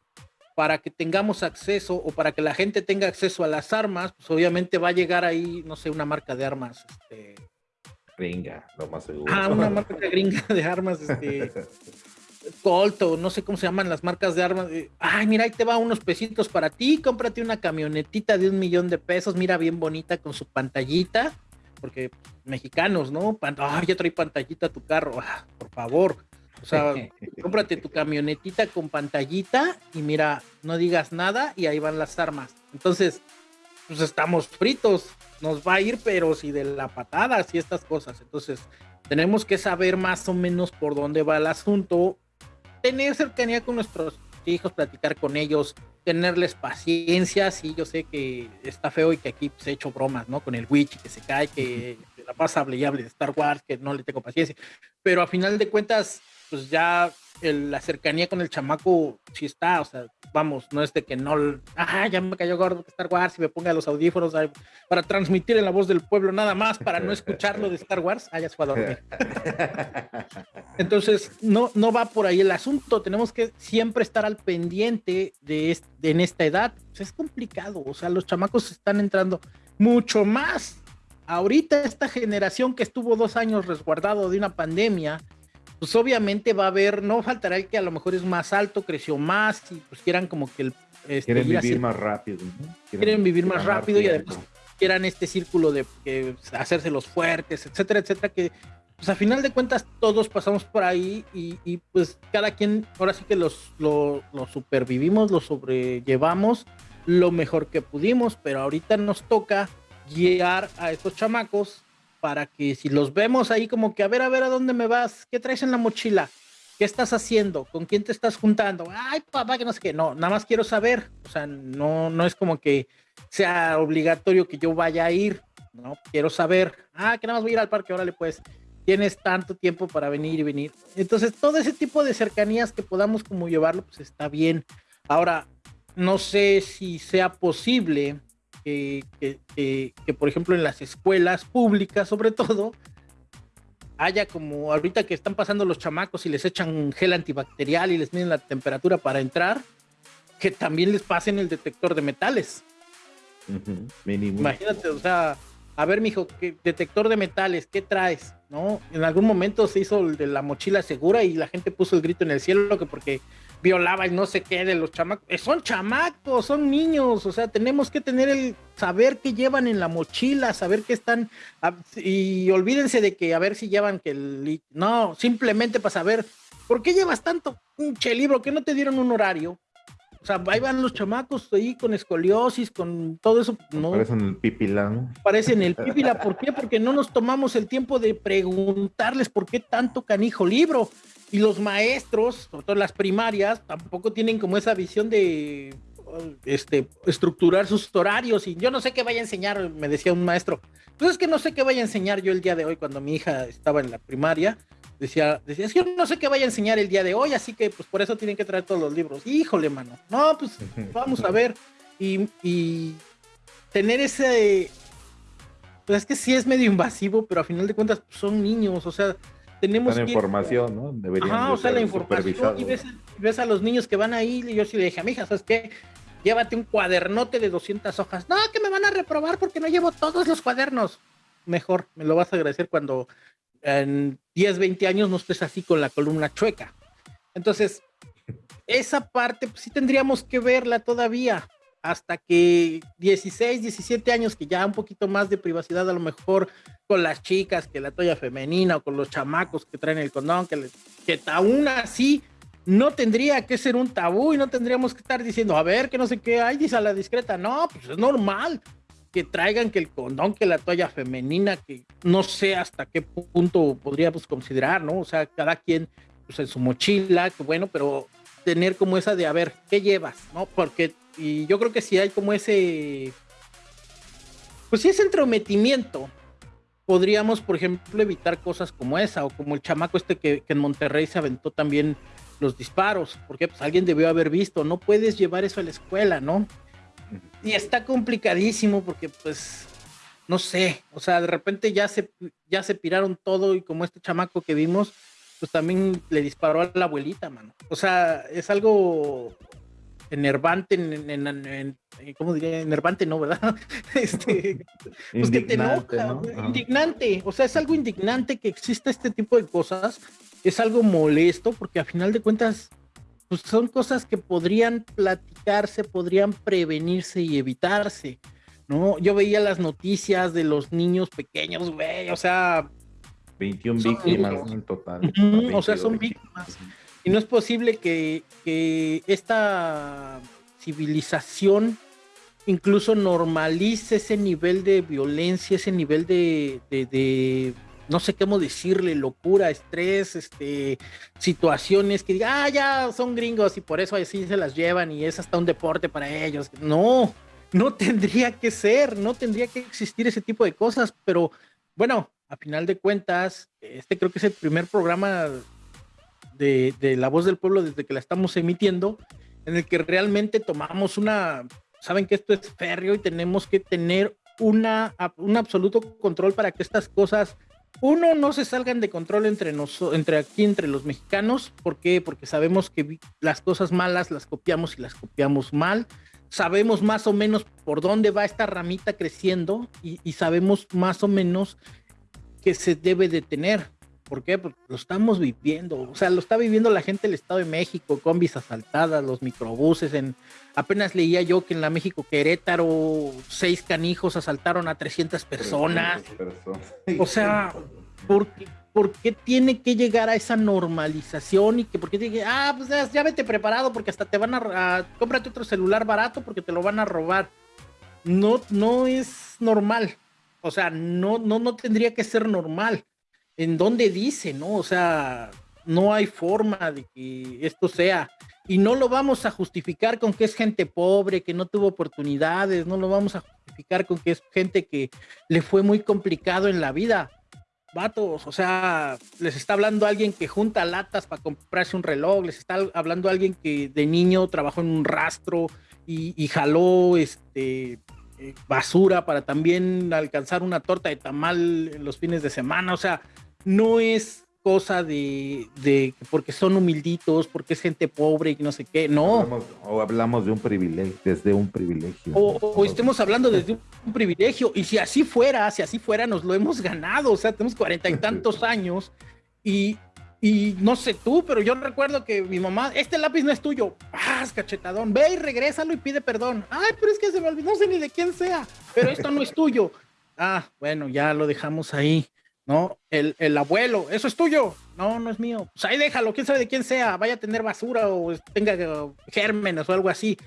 para que tengamos acceso o para que la gente tenga acceso a las armas, pues obviamente va a llegar ahí, no sé, una marca de armas, este... Gringa, lo más seguro. Ah, una [laughs] marca gringa de armas, este... Colt o no sé cómo se llaman las marcas de armas. Ay, mira, ahí te va unos pesitos para ti, cómprate una camionetita de un millón de pesos, mira bien bonita con su pantallita, porque mexicanos, ¿no? Ay, ya trae pantallita tu carro, ah, por favor. O sea, [laughs] cómprate tu camionetita con pantallita y mira, no digas nada y ahí van las armas. Entonces, pues estamos fritos, nos va a ir, pero si de la patada, y estas cosas. Entonces, tenemos que saber más o menos por dónde va el asunto tener cercanía con nuestros hijos, platicar con ellos, tenerles paciencia. Sí, yo sé que está feo y que aquí se he hecho bromas, ¿no? Con el Witch, que se cae, que la pasa hable y hable de Star Wars, que no le tengo paciencia. Pero a final de cuentas, pues ya la cercanía con el chamaco sí está, o sea, vamos, no es de que no, ah, ya me cayó gordo Star Wars y me ponga los audífonos para transmitir en la voz del pueblo nada más para no escucharlo de Star Wars, ah, ya se fue a dormir. [laughs] Entonces, no, no va por ahí el asunto, tenemos que siempre estar al pendiente de, en esta edad, es complicado, o sea, los chamacos están entrando mucho más. Ahorita esta generación que estuvo dos años resguardado de una pandemia, pues obviamente va a haber, no faltará el que a lo mejor es más alto, creció más y pues quieran como que el... Este, quieren vivir más rápido. Quieren, vivir más rápido y además quieran este círculo de que, hacerse los fuertes, etcétera, etcétera, que pues a final de cuentas todos pasamos por ahí y, pues cada quien ahora sí que los, lo, lo supervivimos, lo sobrellevamos lo mejor que pudimos, pero ahorita nos toca guiar a estos chamacos para que si los vemos ahí como que a ver, a ver a dónde me vas, qué traes en la mochila, qué estás haciendo, con quién te estás juntando, ay papá, que no sé qué, no, nada más quiero saber, o sea, no, no es como que sea obligatorio que yo vaya a ir, no, quiero saber, ah, que nada más voy a ir al parque, órale pues, tienes tanto tiempo para venir y venir. Entonces, todo ese tipo de cercanías que podamos como llevarlo, pues está bien. Ahora, no sé si sea posible que, por ejemplo, en las escuelas públicas, sobre todo, haya como ahorita que están pasando los chamacos y les echan gel antibacterial y les miden la temperatura para entrar, que también les pasen el detector de metales. Imagínate, o sea, a ver, mijo, ¿qué detector de metales, ¿qué traes? ¿No? En algún momento se hizo el de la mochila segura y la gente puso el grito en el cielo que porque violaba y no sé qué de los chamacos. Eh, son chamacos, son niños, o sea, tenemos que tener el saber qué llevan en la mochila, saber qué están, y olvídense de que a ver si llevan que el... No, simplemente para saber, ¿por qué llevas tanto pinche libro que no te dieron un horario? O sea, ahí van los chamacos ahí con escoliosis, con todo eso. No. Parecen el pipila, ¿no? Parecen el [laughs] pipila. ¿Por qué? Porque no nos tomamos el tiempo de preguntarles por qué tanto canijo libro. Y los maestros, sobre todo las primarias, tampoco tienen como esa visión de este, estructurar sus horarios. Y yo no sé qué vaya a enseñar, me decía un maestro. Pues es que no sé qué vaya a enseñar yo el día de hoy cuando mi hija estaba en la primaria. Decía, decía, es que yo no sé qué vaya a enseñar el día de hoy, así que pues por eso tienen que traer todos los libros. Híjole, mano. No, pues [laughs] vamos a ver. Y, y tener ese... Pues es que sí es medio invasivo, pero a final de cuentas pues, son niños, o sea, tenemos la información, ¿no? Deberían Ajá, o sea, la información y ves, ves, a los niños que van ahí y yo sí le dije a mi hija, ¿sabes qué? llévate un cuadernote de 200 hojas. No, que me van a reprobar porque no llevo todos los cuadernos. Mejor, me lo vas a agradecer cuando en 10, 20 años no estés así con la columna chueca. Entonces, esa parte pues, sí tendríamos que verla todavía hasta que 16, 17 años, que ya un poquito más de privacidad a lo mejor con las chicas, que la toalla femenina o con los chamacos que traen el condón, que, que aún así no tendría que ser un tabú y no tendríamos que estar diciendo, a ver, que no sé qué hay, dice a la discreta, no, pues es normal que traigan que el condón, que la toalla femenina, que no sé hasta qué punto podríamos considerar, ¿no? O sea, cada quien pues en su mochila, que bueno, pero tener como esa de, a ver, ¿qué llevas? ¿No? Porque, y yo creo que si hay como ese, pues si ese entrometimiento, podríamos, por ejemplo, evitar cosas como esa, o como el chamaco este que, que en Monterrey se aventó también los disparos, porque pues alguien debió haber visto, no puedes llevar eso a la escuela, ¿no? Y está complicadísimo porque pues no sé, o sea, de repente ya se ya se piraron todo y como este chamaco que vimos, pues también le disparó a la abuelita, mano. O sea, es algo enervante, en, ¿cómo diría? Enervante, no, ¿verdad? [laughs] Este, pues que te enoja, indignante, o sea, es algo indignante que exista este tipo de cosas es algo molesto porque a final de cuentas pues son cosas que podrían platicarse, podrían prevenirse y evitarse, ¿no? Yo veía las noticias de los niños pequeños, güey, o sea... 21 víctimas en total. o sea, son víctimas. Y no es posible que, que esta civilización incluso normalice ese nivel de violencia, ese nivel de, de no sé cómo decirle, locura, estrés, este, situaciones que diga, ah, ya son gringos y por eso así se las llevan y es hasta un deporte para ellos. No, no tendría que ser, no tendría que existir ese tipo de cosas, pero bueno, a final de cuentas, este creo que es el primer programa de, de La Voz del Pueblo desde que la estamos emitiendo, en el que realmente tomamos una, saben que esto es férreo y tenemos que tener una, un absoluto control para que estas cosas uno, no se salgan de control entre, nosotros, entre aquí, entre los mexicanos. ¿Por qué? Porque sabemos que las cosas malas las copiamos y las copiamos mal. Sabemos más o menos por dónde va esta ramita creciendo y, y sabemos más o menos que se debe detener. ¿Por qué? Porque lo estamos viviendo. O sea, lo está viviendo la gente del Estado de México, combis asaltadas, los microbuses. En, apenas leía yo que en la México Querétaro, seis canijos asaltaron a 300 personas. O sea, ¿por qué, ¿por qué, tiene que llegar a esa normalización? Y que, ¿por qué dije, ah, pues ya, vete preparado porque hasta te van a, a. Cómprate otro celular barato porque te lo van a robar. No, no es normal. O sea, no, no, no tendría que ser normal en dónde dice, ¿no? O sea, no hay forma de que esto sea. Y no lo vamos a justificar con que es gente pobre, que no tuvo oportunidades, no lo vamos a justificar con que es gente que le fue muy complicado en la vida. Vatos, o sea, les está hablando alguien que junta latas para comprarse un reloj, les está hablando alguien que de niño trabajó en un rastro y, y jaló este eh, basura para también alcanzar una torta de tamal en los fines de semana. O sea, no es cosa de, de, porque son humilditos, porque es gente pobre y no sé qué, no. o hablamos de un privilegio, desde un privilegio. O, estemos hablando desde un, privilegio, y si así fuera, si así fuera, nos lo hemos ganado, o sea, tenemos cuarenta y [laughs] tantos años, y, y no sé tú, pero yo recuerdo que mi mamá, este lápiz no es tuyo, ¡ah, cachetadón! Ve y regrésalo y pide perdón. Ay, pero es que se me olvidó, no sé ni de quién sea, pero esto no es tuyo. Ah, bueno, ya lo dejamos ahí. ¿No? El, el, abuelo, eso es tuyo. No, no es mío. Pues ahí déjalo, quién sabe de quién sea, vaya a tener basura o tenga uh, gérmenes o algo así.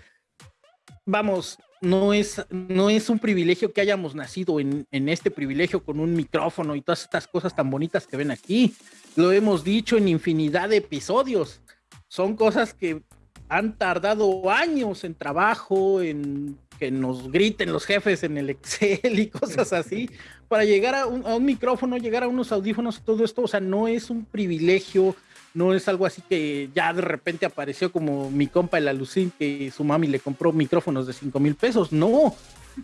Vamos, no es, no es un privilegio que hayamos nacido en, en este privilegio con un micrófono y todas estas cosas tan bonitas que ven aquí. Lo hemos dicho en infinidad de episodios. Son cosas que han tardado años en trabajo, en que nos griten los jefes en el Excel y cosas así, para llegar a un, micrófono, llegar a unos audífonos, todo esto, o sea, no es un privilegio, no es algo así que ya de repente apareció como mi compa el Alucín, que su mami le compró micrófonos de 5 mil pesos, no.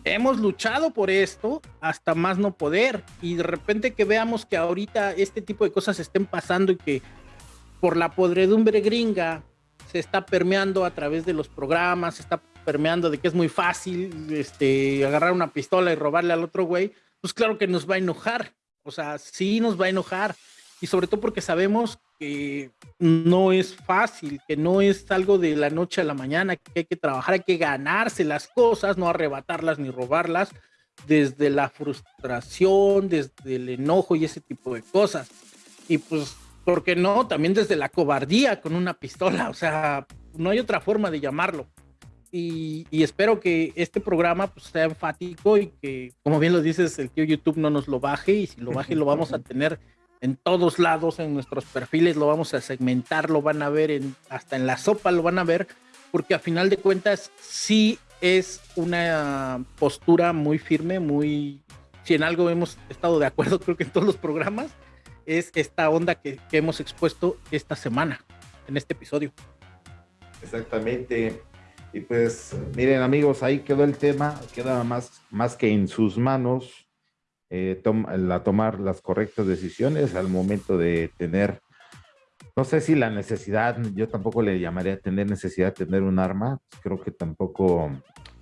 Hemos luchado por esto hasta más no poder y de repente que veamos que ahorita este tipo de cosas estén pasando y que por la podredumbre gringa se está permeando a través de los programas, se está permeando de que es muy fácil este, agarrar una pistola y robarle al otro güey, pues claro que nos va a enojar. O sea, sí nos va a enojar. Y sobre todo porque sabemos que no es fácil, que no es algo de la noche a la mañana, que hay que trabajar, hay que ganarse las cosas, no arrebatarlas ni robarlas, desde la frustración, desde el enojo y ese tipo de cosas. Y pues, ¿por qué no? También desde la cobardía con una pistola, o sea, no hay otra forma de llamarlo. Y, espero que este programa pues, sea enfático y que, como bien lo dices, el tío YouTube no nos lo baje y si lo baje lo vamos a [laughs] tener en todos lados, en nuestros perfiles, lo vamos a segmentar, lo van a ver en, hasta en la sopa, lo van a ver, porque a final de cuentas sí es una postura muy firme, muy, si en algo hemos estado de acuerdo, [laughs] creo que en todos los programas, es esta onda que, que hemos expuesto esta semana, en este episodio. Exactamente. Y pues miren amigos, ahí quedó el tema, queda más, más que en sus manos eh, la tomar las correctas decisiones al momento de tener, no sé si la necesidad, yo tampoco le llamaría tener necesidad de tener un arma, creo que tampoco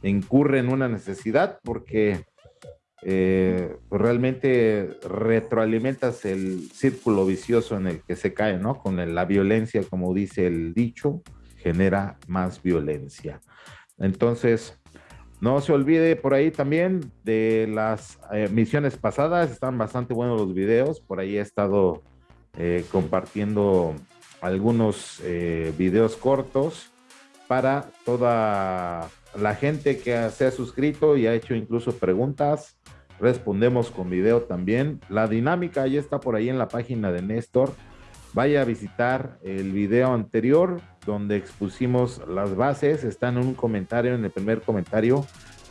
incurre en una necesidad porque eh, pues realmente retroalimentas el círculo vicioso en el que se cae, ¿no? Con la violencia, como dice el dicho, genera más violencia. Entonces, no se olvide por ahí también de las eh, misiones pasadas, están bastante buenos los videos, por ahí he estado eh, compartiendo algunos eh, videos cortos para toda la gente que se ha suscrito y ha hecho incluso preguntas. Respondemos con video también. La dinámica ya está por ahí en la página de Néstor vaya a visitar el video anterior donde expusimos las bases. Está en un comentario, en el primer comentario.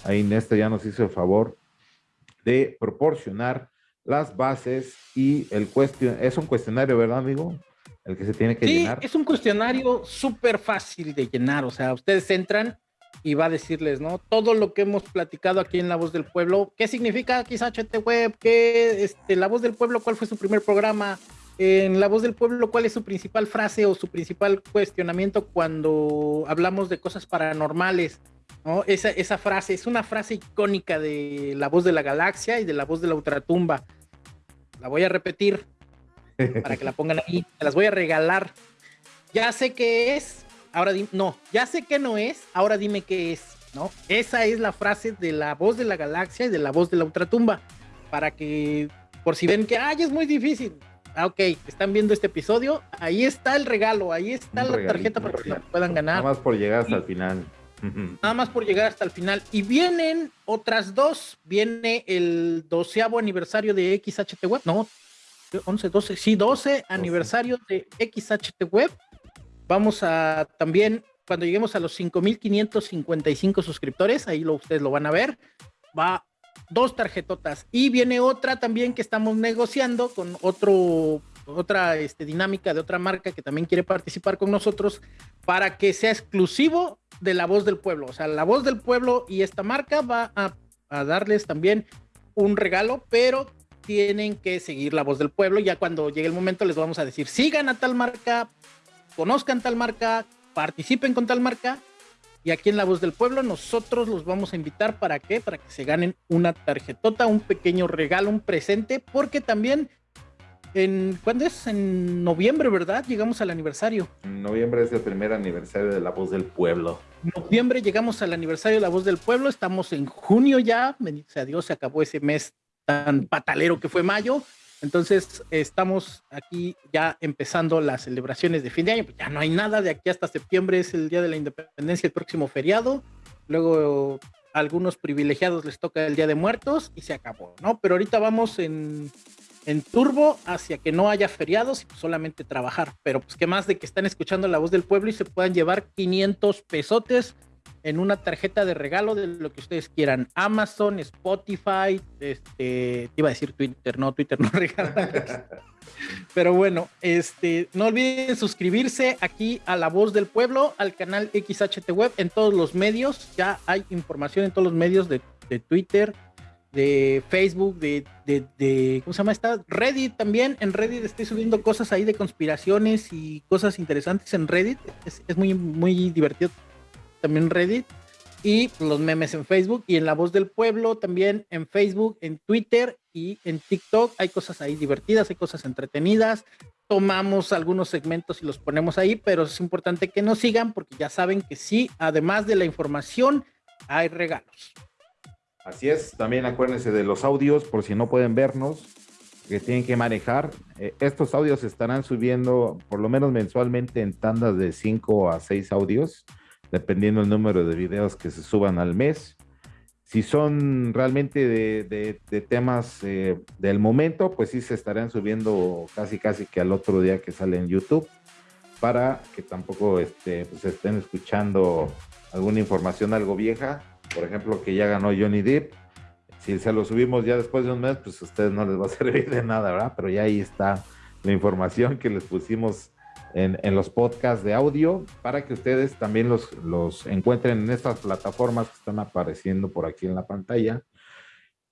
Ahí Néstor ya nos hizo el favor de proporcionar las bases y el cuestion es un cuestionario, ¿verdad, amigo? El que se tiene que sí, Es un cuestionario súper fácil de llenar. O sea, ustedes entran y va a decirles, ¿no? Todo lo que hemos platicado aquí en La Voz del Pueblo, ¿qué significa quizá HT Web? ¿Qué, este, La Voz del Pueblo? ¿Cuál fue su primer programa? En La Voz del Pueblo, ¿cuál es su principal frase o su principal cuestionamiento cuando hablamos de cosas paranormales? ¿no? Esa, esa frase es una frase icónica de La Voz de la Galaxia y de La Voz de la Ultratumba. La voy a repetir [laughs] para que la pongan ahí. Te las voy a regalar. Ya sé qué es, ahora dime, no, ya sé que no es, ahora dime qué es, ¿no? Esa es la frase de La Voz de la Galaxia y de La Voz de la Ultratumba. Para que, por si ven que, ay, es muy difícil, Ah, ok, están viendo este episodio, ahí está el regalo, ahí está la tarjeta para que puedan ganar. Nada más por llegar hasta el final. [laughs] Nada más por llegar hasta el final. Y vienen otras dos. Viene el doceavo aniversario de XHT Web. No, 11, 12, sí, 12 aniversario de XHT Web. Vamos a también, cuando lleguemos a los 5.555 suscriptores, ahí lo, ustedes lo van a ver, va dos tarjetotas. Y viene otra también que estamos negociando con otro, otra este, dinámica de otra marca que también quiere participar con nosotros para que sea exclusivo de la voz del pueblo. O sea, la voz del pueblo y esta marca va a, a darles también un regalo, pero tienen que seguir la voz del pueblo. Ya cuando llegue el momento les vamos a decir, sigan a tal marca, conozcan tal marca, participen con tal marca y aquí en La Voz del Pueblo nosotros los vamos a invitar para qué? Para que se ganen una tarjetota, un pequeño regalo, un presente, porque también en ¿cuándo es? En noviembre, ¿verdad? Llegamos al aniversario. Noviembre es el primer aniversario de La Voz del Pueblo. En noviembre llegamos al aniversario de La Voz del Pueblo, estamos en junio ya, bendito sea Dios, se acabó ese mes tan patalero que fue mayo. Entonces, estamos aquí ya empezando las celebraciones de fin de año. Pues ya no hay nada de aquí hasta septiembre, es el día de la independencia, el próximo feriado. Luego, a algunos privilegiados les toca el día de muertos y se acabó, ¿no? Pero ahorita vamos en, en turbo hacia que no haya feriados y solamente trabajar. Pero, pues, ¿qué más de que están escuchando la voz del pueblo y se puedan llevar 500 pesotes? En una tarjeta de regalo de lo que ustedes quieran. Amazon, Spotify, este, iba a decir Twitter, no, Twitter no [laughs] regala. Pero bueno, este, no olviden suscribirse aquí a La Voz del Pueblo, al canal XHT Web en todos los medios. Ya hay información en todos los medios de, Twitter, de Facebook, de, de, ¿cómo se llama esta? Reddit también. En Reddit estoy subiendo cosas ahí de conspiraciones y cosas interesantes en Reddit. Es, es muy, muy divertido también Reddit. y los memes en Facebook y en La Voz del Pueblo también en Facebook, en Twitter y en TikTok. Hay cosas ahí divertidas, hay cosas entretenidas. Tomamos algunos segmentos y los ponemos ahí, pero es importante que nos sigan porque ya saben que sí, además de la información, hay regalos. Así es, también acuérdense de los audios por si no pueden vernos, que tienen que manejar. Eh, estos audios estarán subiendo por lo menos mensualmente en tandas de 5 a 6 audios dependiendo el número de videos que se suban al mes. Si son realmente de, temas eh, del momento, pues sí se estarán subiendo casi casi que al otro día que sale en YouTube, para que tampoco este, pues estén escuchando alguna información algo vieja, por ejemplo, que ya ganó Johnny Depp. Si se lo subimos ya después de un mes, pues a ustedes no les va a servir de nada, ¿verdad? Pero ya ahí está la información que les pusimos en, los podcasts de audio para que ustedes también los, los encuentren en estas plataformas que están apareciendo por aquí en la pantalla.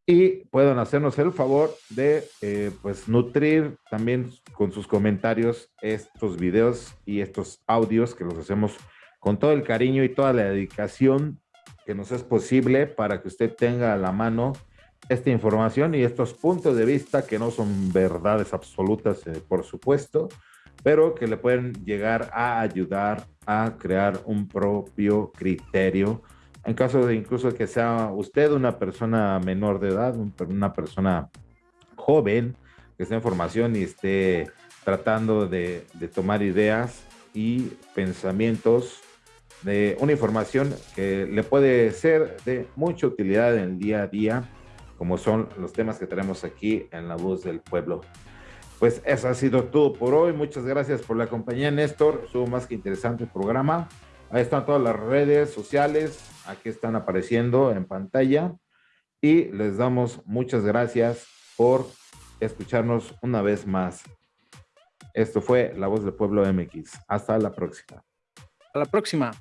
Y puedan hacernos el favor de eh, pues nutrir también con sus comentarios estos videos y estos audios que los hacemos con todo el cariño y toda la dedicación que nos es posible para que usted tenga a la mano esta información y estos puntos de vista que no son verdades absolutas, eh, por supuesto, pero que le pueden llegar a ayudar a crear un propio criterio. En caso de incluso que sea usted una persona menor de edad, una persona joven que esté en formación y esté tratando de, tomar ideas y pensamientos de una información que le puede ser de mucha utilidad en el día a día, como son los temas que tenemos aquí en La Voz del Pueblo. Pues eso ha sido todo por hoy. Muchas gracias por la compañía, Néstor. Estuvo más que interesante el programa. Ahí están todas las redes sociales. Aquí están apareciendo en pantalla. Y les damos muchas gracias por escucharnos una vez más. Esto fue La Voz del Pueblo MX. Hasta la próxima. Hasta la próxima.